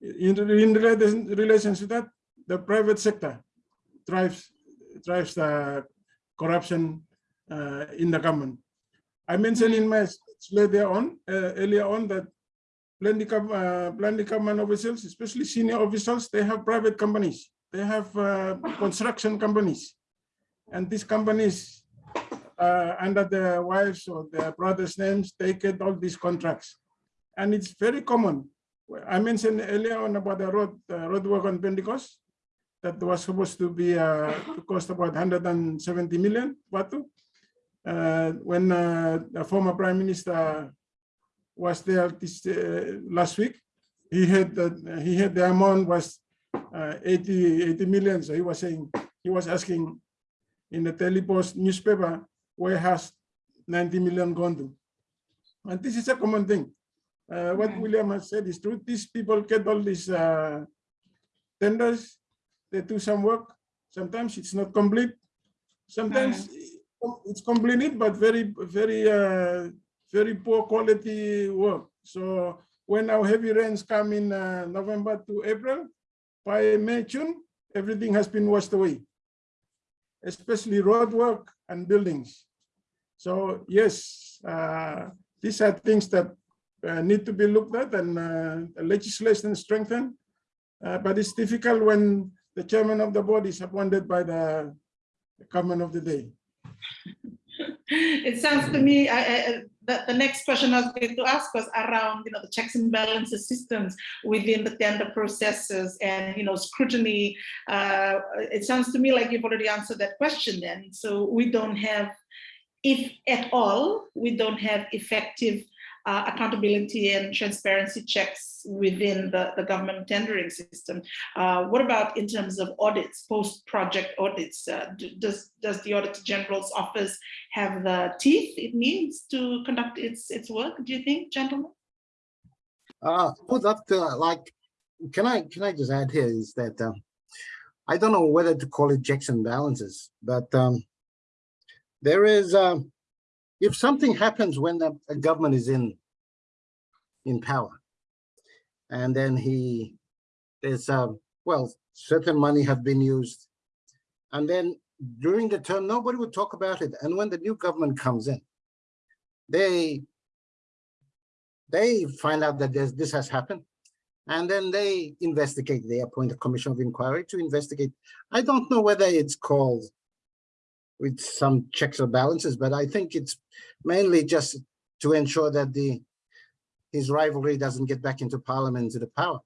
in relation, relation to that, the private sector drives drives the corruption uh, in the government. I mentioned in my speech later on, uh, earlier on, that plenty, uh, plenty government officials, especially senior officials, they have private companies. They have uh, construction companies. And these companies, uh, under their wives or their brothers' names, they get all these contracts. And it's very common. I mentioned earlier on about the road, road work on Pentecost that was supposed to be uh, to cost about 170 million vatu. Uh, when uh, the former prime minister was there this uh, last week, he had that he had the amount was uh, 80 80 million. So he was saying he was asking in the Telepost newspaper where has 90 million gone to, and this is a common thing. Uh, what. William has said is true. These people get all these uh, tenders they do some work. Sometimes it's not complete. Sometimes it's completed, but very, very, uh, very poor quality work. So when our heavy rains come in uh, November to April, by May, June, everything has been washed away, especially road work and buildings. So yes, uh, these are things that uh, need to be looked at and uh, legislation strengthened. Uh, but it's difficult when the chairman of the board is appointed by the government of the day. It sounds to me, I, I, the, the next question I was going to ask was around, you know, the checks and balances systems within the tender processes and, you know, scrutiny. Uh, it sounds to me like you've already answered that question then. So we don't have, if at all, we don't have effective uh, accountability and transparency checks within the, the government tendering system. Uh, what about in terms of audits, post-project audits? Uh, does, does the Auditor General's office have the teeth it needs to conduct its, its work, do you think, gentlemen? Uh, put that, uh, like, can I, can I just add here is that, um, I don't know whether to call it checks and balances, but, um, there is, um, if something happens when the government is in, in power, And then he, there's, um, well, certain money have been used. And then during the term, nobody would talk about it. And when the new government comes in, they, they find out that this has happened. And then they investigate, they appoint a commission of inquiry to investigate. I don't know whether it's called with some checks or balances, but I think it's mainly just to ensure that the his rivalry doesn't get back into parliament into the power.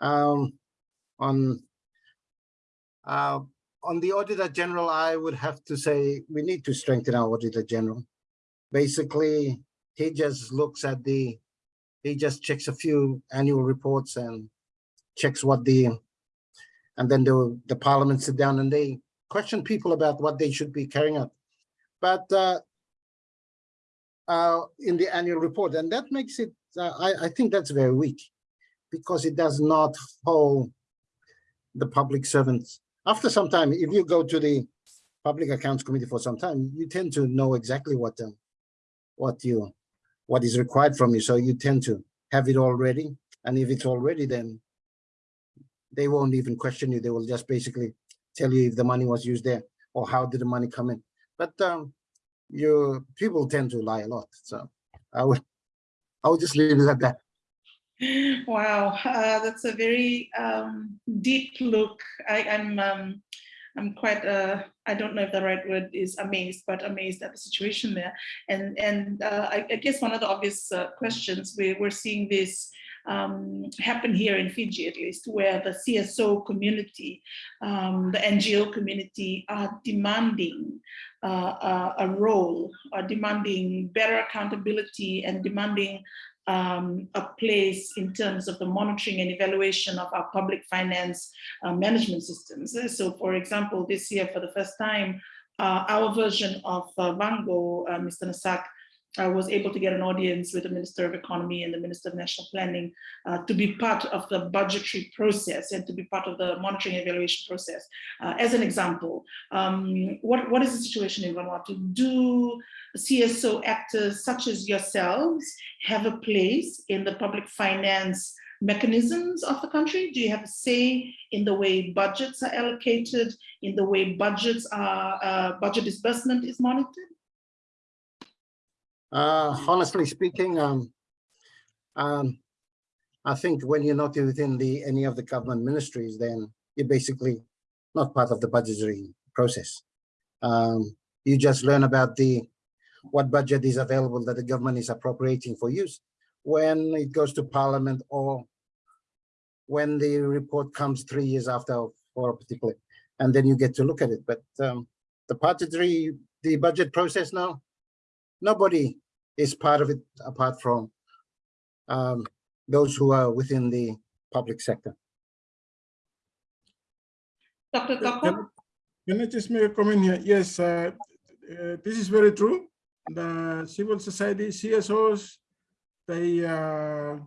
Um, on uh, on the auditor general, I would have to say we need to strengthen our auditor general. Basically, he just looks at the he just checks a few annual reports and checks what the and then the the parliament sit down and they question people about what they should be carrying out. But uh, uh, in the annual report, and that makes it, uh, I, I think that's very weak because it does not hold the public servants. After some time, if you go to the Public Accounts Committee for some time, you tend to know exactly what um, what you what is required from you. So you tend to have it already. And if it's already, then they won't even question you. They will just basically tell you if the money was used there or how did the money come in. But um, your people tend to lie a lot. So I would I would just leave it at that. Wow, uh, that's a very um, deep look. I, I'm um, I'm quite uh, I don't know if the right word is amazed, but amazed at the situation there. And and uh, I, I guess one of the obvious uh, questions we we're seeing this um, happen here in Fiji at least, where the CSO community, um, the NGO community are demanding uh, uh, a role, are demanding better accountability and demanding um, a place in terms of the monitoring and evaluation of our public finance uh, management systems. So for example, this year for the first time, uh, our version of uh, VANGO, uh, Mr. Nasak, I was able to get an audience with the Minister of Economy and the Minister of National Planning uh, to be part of the budgetary process and to be part of the monitoring and evaluation process. Uh, as an example, um, what, what is the situation in Vanuatu? Do CSO actors such as yourselves have a place in the public finance mechanisms of the country? Do you have a say in the way budgets are allocated, in the way budgets are, uh, budget disbursement is monitored? Uh, honestly speaking, um, um, I think when you're not within the any of the government ministries, then you're basically not part of the budgetary process. Um, you just learn about the what budget is available that the government is appropriating for use when it goes to parliament or when the report comes three years after for a particular, and then you get to look at it. But um, the budgetary, the budget process now, nobody is part of it apart from um, those who are within the public sector. Dr. Can can I just make a comment here? Yes, uh, uh, this is very true. The civil society CSOs, they uh,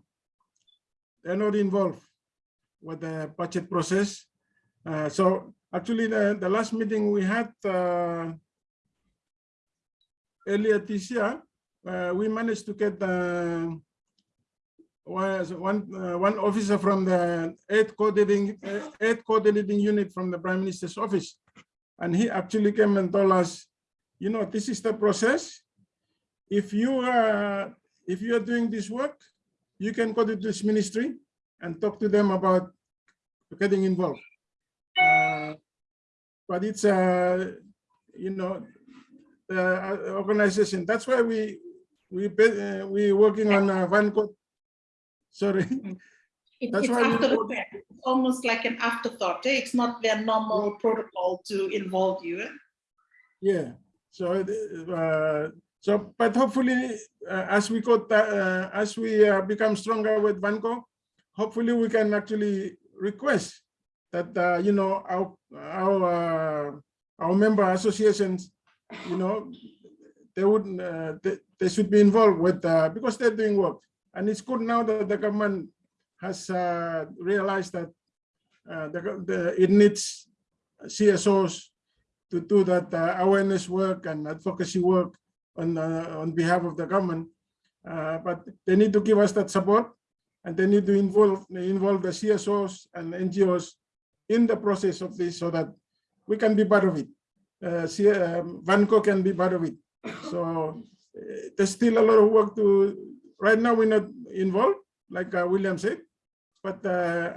they're not involved with the budget process. Uh, so actually, the, the last meeting we had uh, earlier this year, uh, we managed to get uh, was one uh, one officer from the aid coordinating uh, coordinating unit from the prime minister's office, and he actually came and told us, you know, this is the process. If you are if you are doing this work, you can go to this ministry and talk to them about getting involved. Uh, but it's uh, you know the organization. That's why we we uh, we working on uh, code. Sorry. It- That's It's why after the fact, It's almost like an afterthought. eh? It's not their normal protocol to involve you. eh? Yeah. So uh, so but hopefully uh, as we go uh, as we uh, become stronger with VANGO, hopefully we can actually request that uh, you know our our uh, our member associations, you know, they would uh, they, they should be involved with uh, because they're doing work and it's good now that the government has uh, realized that uh, the, the it needs CSOs to do that uh, awareness work and advocacy work on uh, on behalf of the government but they need to give us that support and they need to involve involve the CSOs and NGOs in the process of this so that we can be part of it. Uh, see, um, VANGO can be part of it. So uh, there's still a lot of work to. Right now, we're not involved, like uh, William said, but uh,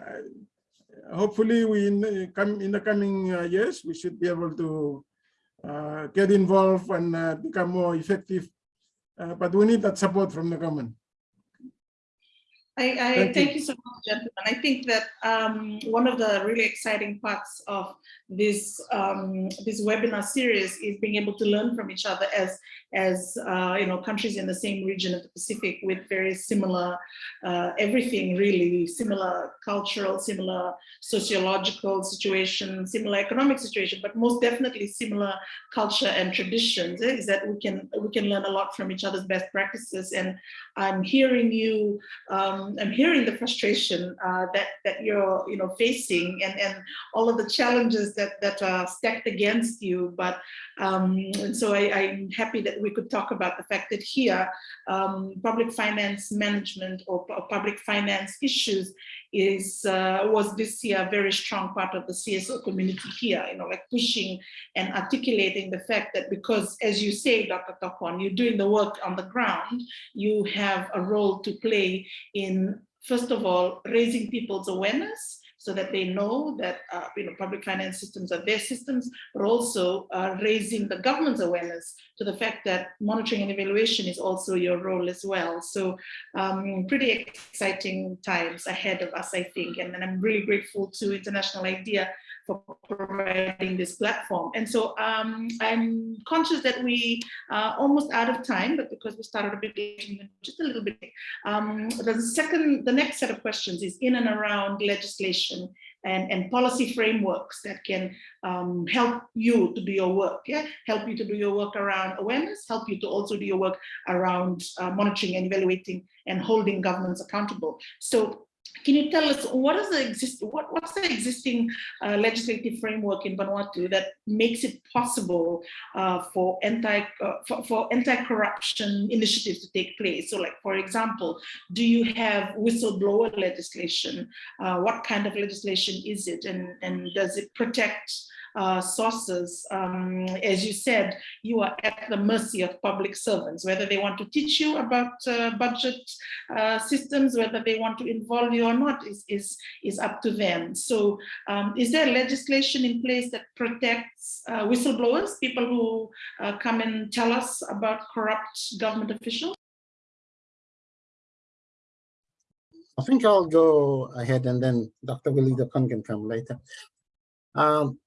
hopefully, we in the, come in the coming uh, years we should be able to uh, get involved and uh, become more effective. Uh, but we need that support from the government. I, I Thank thank, you. you. so much, gentlemen. I think that um, one of the really exciting parts of this um, this webinar series is being able to learn from each other as as uh, you know countries in the same region of the Pacific with very similar uh, everything really similar cultural, similar sociological situation, similar economic situation, but most definitely similar culture and traditions. eh, Is that we can we can learn a lot from each other's best practices. And I'm hearing you um, I'm hearing the frustration uh, that that you're you know facing and and all of the challenges that that are stacked against you. But um, and so I, I'm happy that we could talk about the fact that here um, public finance management or, pu- public finance issues is uh, was this year a very strong part of the CSO community here. You know, like pushing and articulating the fact that because, as you say, Dr. Tokon, you're doing the work on the ground, you have a role to play in, first of all, raising people's awareness so that they know that uh, you know public finance systems are their systems, but also uh, raising the government's awareness to the fact that monitoring and evaluation is also your role as well. So um, pretty exciting times ahead of us, I think, and, and I'm really grateful to International IDEA for providing this platform. And so um, I'm conscious that we are almost out of time, but because we started a bit just a little bit, um, the second, the next set of questions is in and around legislation and, and policy frameworks that can um, help you to do your work, yeah? Help you to do your work around awareness, help you to also do your work around uh, monitoring and evaluating and holding governments accountable. So can you tell us what is the exist what, what's the existing uh, legislative framework in Vanuatu that makes it possible uh, for anti uh, for, for anti-corruption initiatives to take place? So, like for example, do you have whistleblower legislation? Uh, what kind of legislation is it, and and does it protect? Uh, sources, um, as you said, you are at the mercy of public servants, whether they want to teach you about uh, budget uh, systems, whether they want to involve you or not is, is, is up to them. So um, is there legislation in place that protects uh, whistleblowers, people who uh, come and tell us about corrupt government officials? I think I'll go ahead and then Dr. Willie Tokon can come later. Um,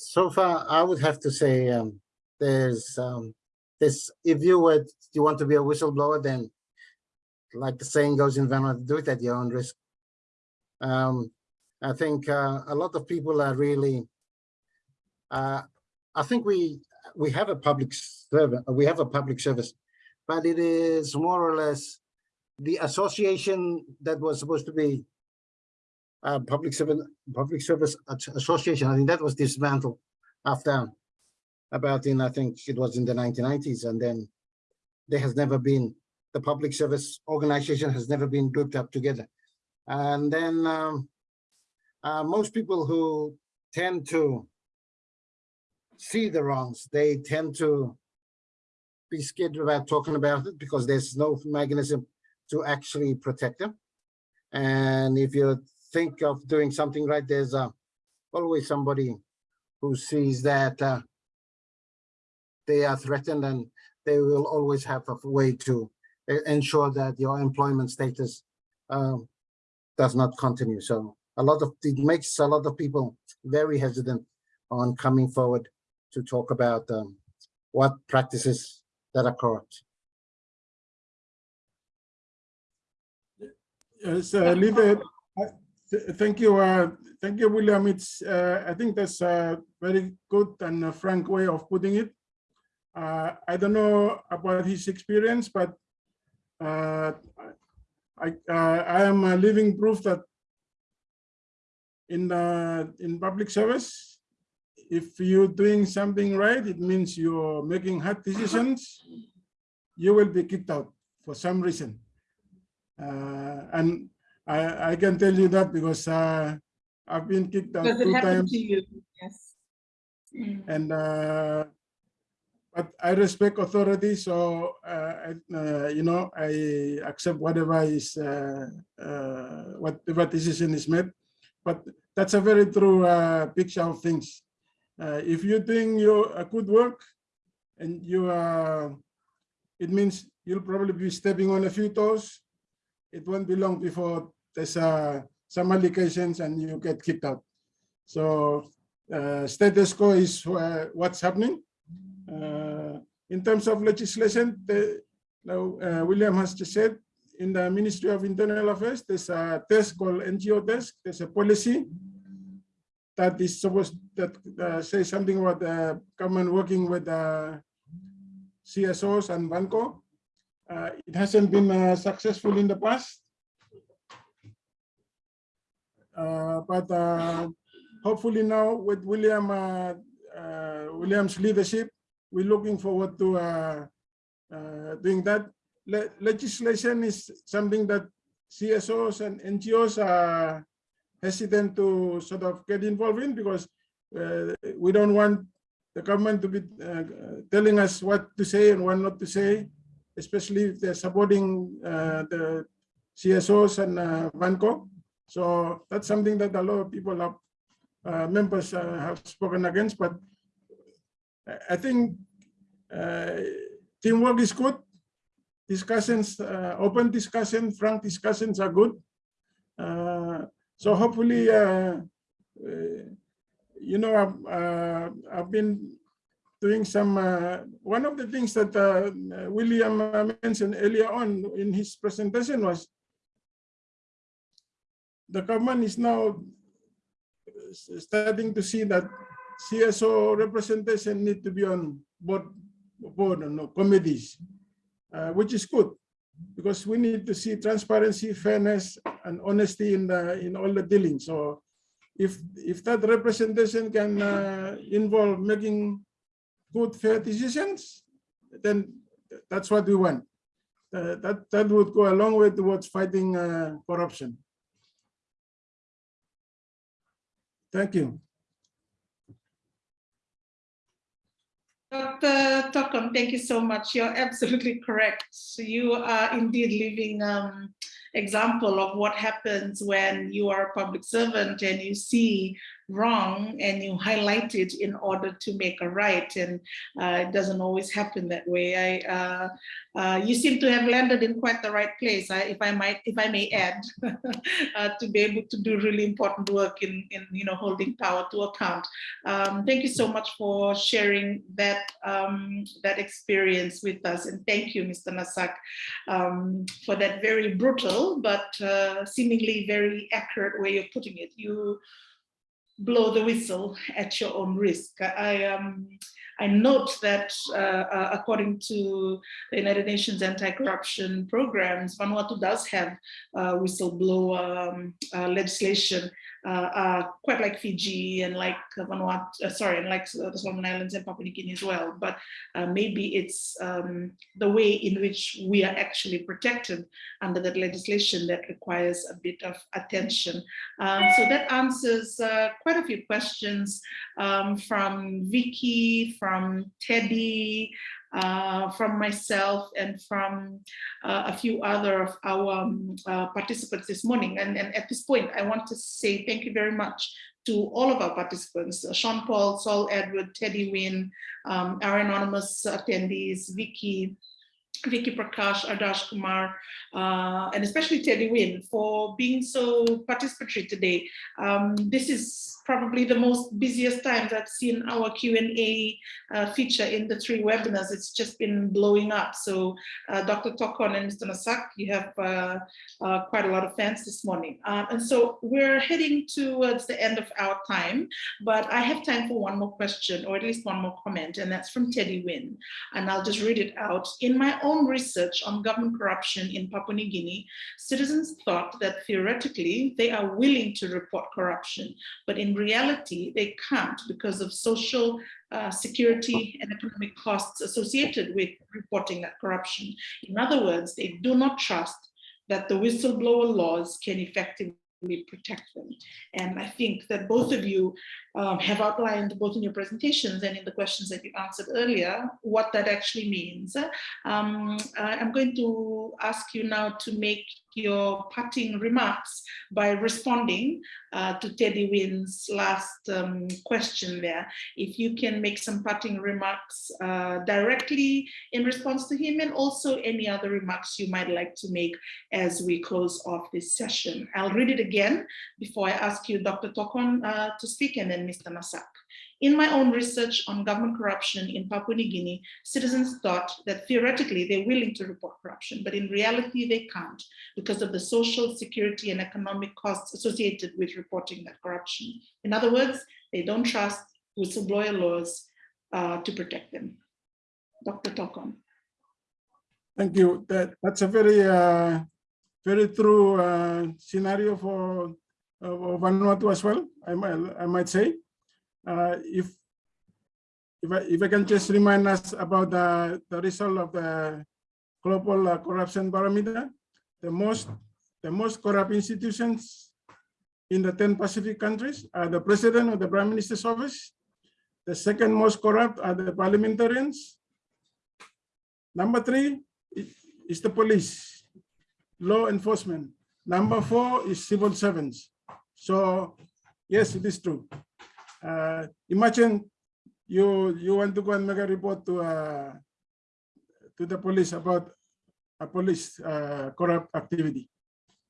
so far, I would have to say um, there's um, this. If you would, you want to be a whistleblower, then like the saying goes in Vanuatu, do it at your own risk. Um, I think uh, a lot of people are really. Uh, I think we we have a public service. We have a public service, but it is more or less the association that was supposed to be uh, public service public service association. I think that was dismantled after about in I think it was in the 1990s, and then there has never been the public service organization has never been grouped up together. And then um, uh, most people who tend to see the wrongs, they tend to be scared about talking about it because there's no mechanism to actually protect them. And if you think of doing something right, there's uh, always somebody who sees that uh, they are threatened and they will always have a way to ensure that your employment status um, does not continue. So a lot of, it makes a lot of people very hesitant on coming forward to talk about um, what practices that are corrupt. Yes, uh, uh, th- thank you, uh, thank you, William. It's, uh, I think that's a very good and frank way of putting it. Uh, I don't know about his experience, but uh, I, uh, I am a living proof that in, the in public service, if you're doing something right, it means you're making hard decisions, you will be kicked out for some reason. Uh, and I, I can tell you that because uh, I've been kicked out two times? Yes. Mm. and uh, but I respect authority, so uh, I, uh, you know I accept whatever is uh, uh, whatever decision is made. But that's a very true uh, picture of things. Uh, if you think you good work, and you are, it means you'll probably be stepping on a few toes. It won't be long before there's uh, some allegations and you get kicked out. So uh, status quo is uh, what's happening. Uh, in terms of legislation, the, uh, William has just said in the Ministry of Internal Affairs, there's a test called NGO desk. There's a policy that is supposed that uh, say something about the government working with uh, CSOs and VANGO. Uh, it hasn't been successful in the past. Uh, but uh, hopefully now with William uh, uh, William's leadership, we're looking forward to uh, uh, doing that. Le legislation is something that CSOs and NGOs are hesitant to sort of get involved in because uh, we don't want the government to be uh, telling us what to say and what not to say, especially if they're supporting uh, the CSOs and uh, VANGO. So that's something that a lot of people have, uh, members uh, have spoken against, but I- I think uh, teamwork is good. Discussions, uh, open discussion, frank discussions are good. Uh, so hopefully, uh, uh, you know, I've, uh, I've been doing some, uh, one of the things that uh, William uh, mentioned earlier on in his presentation was the government is now starting to see that CSO representation need to be on board, board no committees, uh, which is good because we need to see transparency, fairness, and honesty in the in all the dealings. So, if if that representation can uh, involve making good, fair decisions, then that's what we want. Uh, that that would go a long way towards fighting uh, corruption. Thank you. Dr. Tokon, thank you so much. You're absolutely correct. You are indeed living um, example of what happens when you are a public servant and you see wrong and you highlight it in order to make a right. And uh, it doesn't always happen that way. I, uh, uh, you seem to have landed in quite the right place, I, if I might, if I may add, uh, to be able to do really important work in, in you know, holding power to account. Um, thank you so much for sharing that um, that experience with us, and thank you, Mr. Nasak, um, for that very brutal but uh, seemingly very accurate way of putting it. You blow the whistle at your own risk. I um, I note that uh, uh, according to the United Nations anti-corruption programs, Vanuatu does have uh, whistleblower um, uh, legislation uh, uh, quite like Fiji and like Vanuatu, uh, sorry, and like the Solomon Islands and Papua New Guinea as well. But maybe it's um, the way in which we are actually protected under that legislation that requires a bit of attention. Um, so that answers quite a few questions um, from Vicky, from Teddy, uh, from myself and from uh, a few other of our um, uh, participants this morning. And, and at this point, I want to say thank you very much to all of our participants, uh, Sean Paul, Saul Edward, Teddy Wynn, um, our anonymous attendees, Vicky, Vicky Prakash, Adarsh Kumar, uh, and especially Teddy Wynn for being so participatory today. Um, this is probably the most busiest times I've seen our Q&A uh, feature in the three webinars. It's just been blowing up. So uh, Dr. Tokon and Mr. Nasak, you have uh, uh, quite a lot of fans this morning. Um, and so we're heading towards the end of our time, but I have time for one more question or at least one more comment, and that's from Teddy Wynn. And I'll just read it out. In my own research on government corruption in Papua New Guinea, citizens thought that theoretically they are willing to report corruption, but in reality, they can't because of social uh, security and economic costs associated with reporting that corruption. In other words, they do not trust that the whistleblower laws can effectively protect them. And I think that both of you um, have outlined both in your presentations and in the questions that you answered earlier, what that actually means. Um, I'm going to ask you now to make your parting remarks by responding uh, to Teddy Wynn's last um, question there. If you can make some parting remarks uh, directly in response to him and also any other remarks you might like to make as we close off this session. I'll read it again before I ask you, Dr. Tokon, uh, to speak and then Mr. Nasak. In my own research on government corruption in Papua New Guinea, citizens thought that theoretically they're willing to report corruption, but in reality they can't because of the social security and economic costs associated with reporting that corruption. In other words, they don't trust whistleblower laws uh, to protect them. Dr. Tokon. Thank you. That, that's a very, uh, very true uh, scenario for Vanuatu as well, I might, I might say. Uh, if, if I, if I can just remind us about the, the result of the global uh, corruption barometer, the most, the most corrupt institutions in the 10 Pacific countries are the president or the prime minister's office. The second most corrupt are the parliamentarians. Number three is the police, law enforcement. Number four is civil servants. So yes, it is true. Uh, imagine you you want to go and make a report to uh, to the police about a police uh, corrupt activity.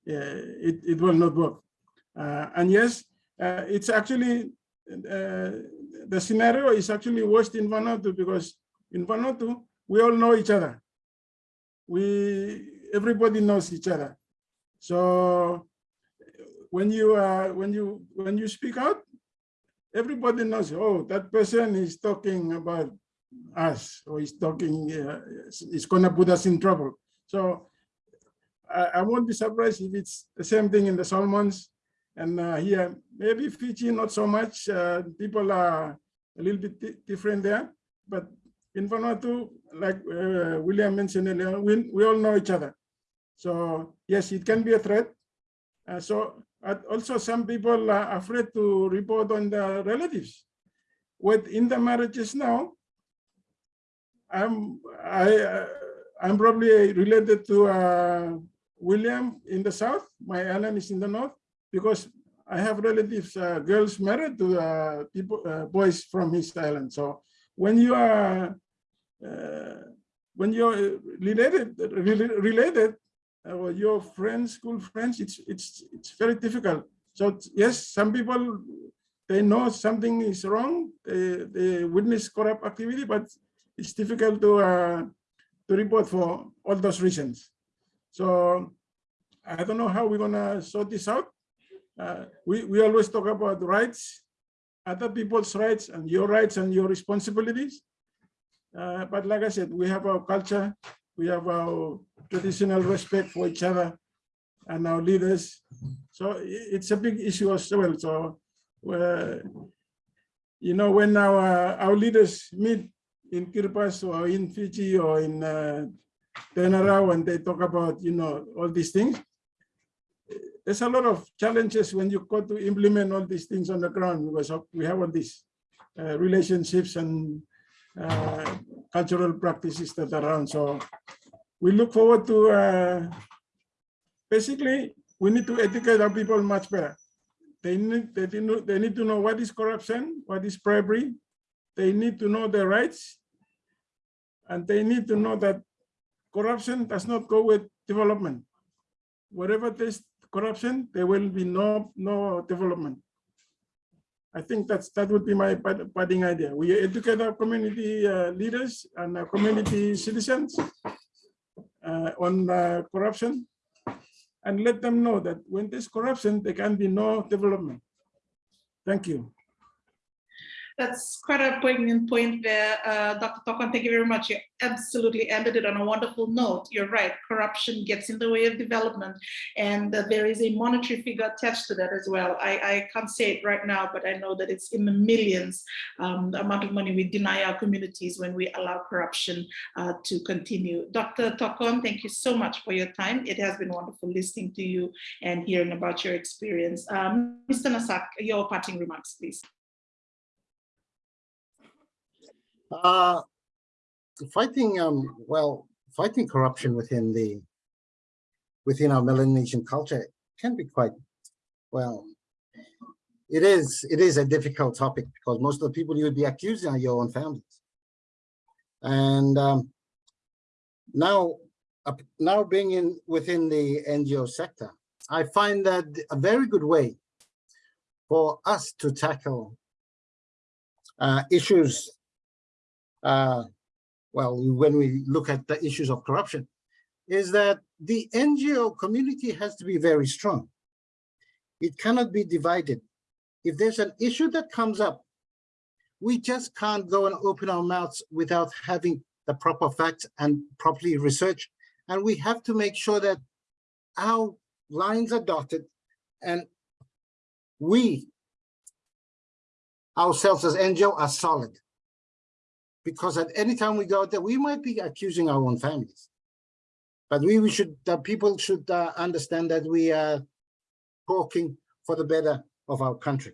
Yeah, it, it will not work. Uh, and yes, uh, it's actually uh, the scenario is actually worse in Vanuatu because in Vanuatu we all know each other. We everybody knows each other. So when you uh, when you when you speak out, everybody knows. Oh, that person is talking about us, or he's talking. Uh, is going to put us in trouble. So I, I won't be surprised if it's the same thing in the Solomons. And uh, here, maybe Fiji, not so much. Uh, people are a little bit different there. But in Vanuatu, like uh, William mentioned earlier, we, we all know each other. So yes, it can be a threat. Uh, so also some people are afraid to report on their relatives. What in the marriages now, I'm I uh, I'm probably related to uh, William in the south. My island is in the north because I have relatives, uh, girls married to uh, people, uh, boys from his island. So when you are when you're related, rela- related, or your friends, school friends, it's it's it's very difficult. So yes, some people they know something is wrong, they, they witness corrupt activity, but it's difficult to uh, to report for all those reasons. So I don't know how we're gonna sort this out. Uh, we, we always talk about rights, other people's rights and your rights and your responsibilities. Uh, but like I said, we have our culture, we have our traditional respect for each other and our leaders. So it's a big issue as well. So, uh, you know, when our, our leaders meet in Kiribati or in Fiji or in uh, Tenara, when they talk about, you know, all these things, there's a lot of challenges when you go to implement all these things on the ground because we have all these uh, relationships and uh, cultural practices that are around. So we look forward to uh, basically we need to educate our people much better. They need they, they need to know what is corruption, what is bribery. They need to know their rights, and they need to know that corruption does not go with development. Wherever there's corruption, there will be no no development. I think that's that would be my bud- budding idea. We educate our community uh, leaders and our community citizens uh, on uh, corruption and let them know that when there's corruption, there can be no development. Thank you. That's quite a poignant point there, uh, Dr. Tokon. Thank you very much. You absolutely ended it on a wonderful note. You're right. Corruption gets in the way of development, and uh, there is a monetary figure attached to that as well. I, I can't say it right now, but I know that it's in the millions um, the amount of money we deny our communities when we allow corruption uh, to continue. Dr. Tokon, thank you so much for your time. It has been wonderful listening to you and hearing about your experience. Um, Mr. Nasak, your parting remarks, please. Uh, fighting, um, well, fighting corruption within the within our Melanesian culture can be quite, well, it is it is a difficult topic because most of the people you would be accusing are your own families. And um, now, uh, now being in within the NGO sector, I find that a very good way for us to tackle uh, issues uh, well, when we look at the issues of corruption, is that the NGO community has to be very strong. It cannot be divided. If there's an issue that comes up, we just can't go and open our mouths without having the proper facts and properly research. And we have to make sure that our lines are dotted and we ourselves as NGO are solid because at any time we go out there, we might be accusing our own families. But we, we should, uh, people should uh, understand that we are talking for the better of our country.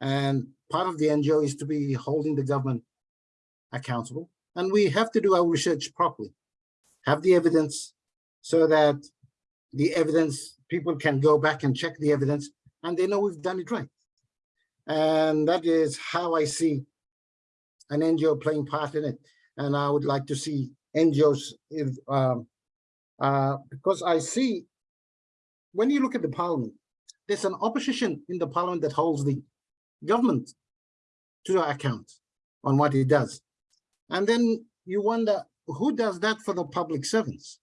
And part of the NGO is to be holding the government accountable. And we have to do our research properly, have the evidence so that the evidence, people can go back and check the evidence and they know we've done it right. And that is how I see an NGO playing part in it. And I would like to see NGOs, if, um, uh, because I see, when you look at the parliament, there's an opposition in the parliament that holds the government to account on what it does. And then you wonder, who does that for the public servants?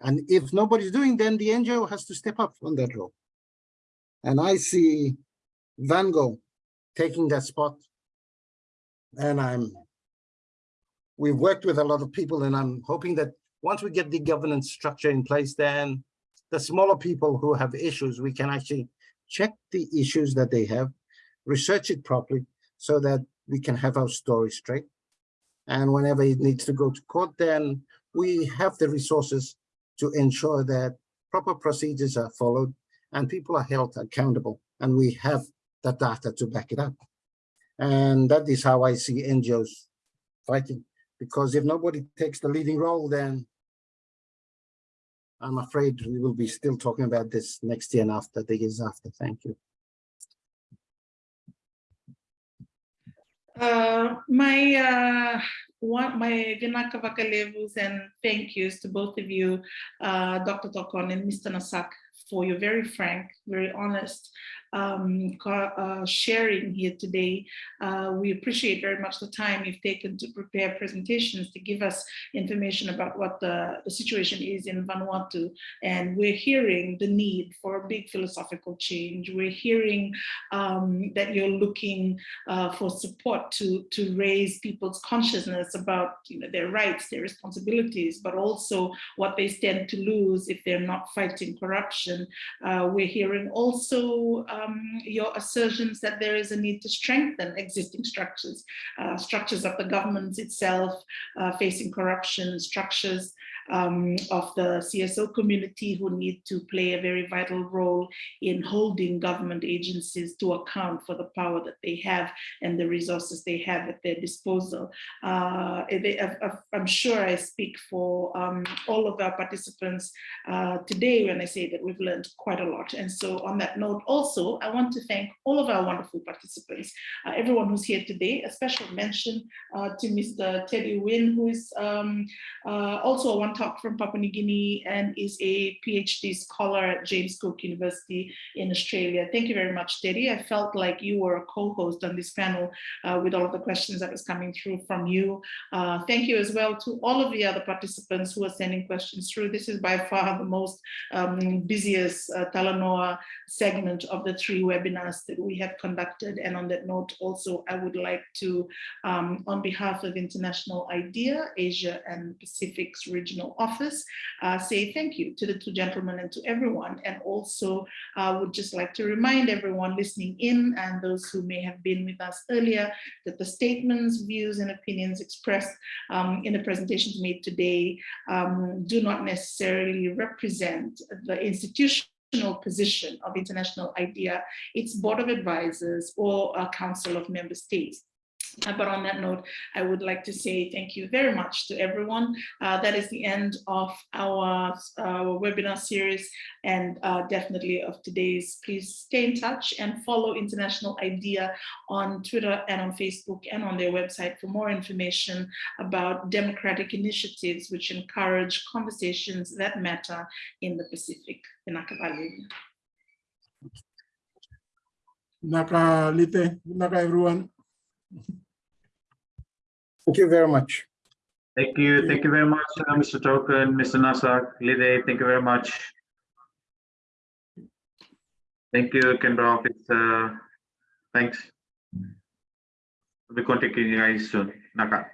And if nobody's doing, then the NGO has to step up on that role. And I see VANGO taking that spot. And I'm, we've worked with a lot of people and I'm hoping that once we get the governance structure in place, then the smaller people who have issues, we can actually check the issues that they have, research it properly so that we can have our story straight. And whenever it needs to go to court, then we have the resources to ensure that proper procedures are followed and people are held accountable. And we have the data to back it up. And that is how I see NGOs fighting. Because if nobody takes the leading role, then I'm afraid we will be still talking about this next year and after the years after. Thank you. Uh, my uh, one, my Vinaka Vakalevus and thank yous to both of you, uh, Dr. Tokon and Mr. Nasak, for your very frank, very honest um, uh, sharing here today. Uh, we appreciate very much the time you've taken to prepare presentations to give us information about what the, the situation is in Vanuatu. And we're hearing the need for a big philosophical change. We're hearing um, that you're looking uh, for support to, to raise people's consciousness about you know, their rights, their responsibilities, but also what they stand to lose if they're not fighting corruption. Uh, we're hearing also um, your assertions that there is a need to strengthen existing structures, uh, structures of the government itself uh, facing corruption, structures um, of the CSO community who need to play a very vital role in holding government agencies to account for the power that they have and the resources they have at their disposal. Uh, they, I'm sure I speak for um, all of our participants uh, today when I say that we've learned quite a lot. And so on that note, also, I want to thank all of our wonderful participants, uh, everyone who's here today, a special mention uh, to Mr. Teddy Wynn, who is um, uh, also a wonderful Wantok from Papua New Guinea and is a PhD scholar at James Cook University in Australia. Thank you very much, Teddy. I felt like you were a co-host on this panel uh, with all of the questions that was coming through from you. Uh, thank you as well to all of the other participants who are sending questions through. This is by far the most um, busiest uh, Talanoa segment of the three webinars that we have conducted. And on that note, also, I would like to, um, on behalf of International IDEA, Asia and Pacific's regional office, uh, say thank you to the two gentlemen and to everyone. And also uh, would just like to remind everyone listening in and those who may have been with us earlier that the statements, views, and opinions expressed um, in the presentations made today um, do not necessarily represent the institutional position of International IDEA, its board of advisors, or a council of member states. Uh, But on that note, I would like to say thank you very much to everyone. Uh, that is the end of our, our webinar series and uh, definitely of today's. Please stay in touch and follow International IDEA on Twitter and on Facebook and on their website for more information about democratic initiatives which encourage conversations that matter in the Pacific. Naka Lite, Naka everyone. Thank you very much. Thank you. Thank you very much, uh, Mr. Tokon, Mr. Nasak, Lide. Thank you very much. Thank you, Kendra Office. Uh, thanks. We'll be contacting you guys soon. Naka.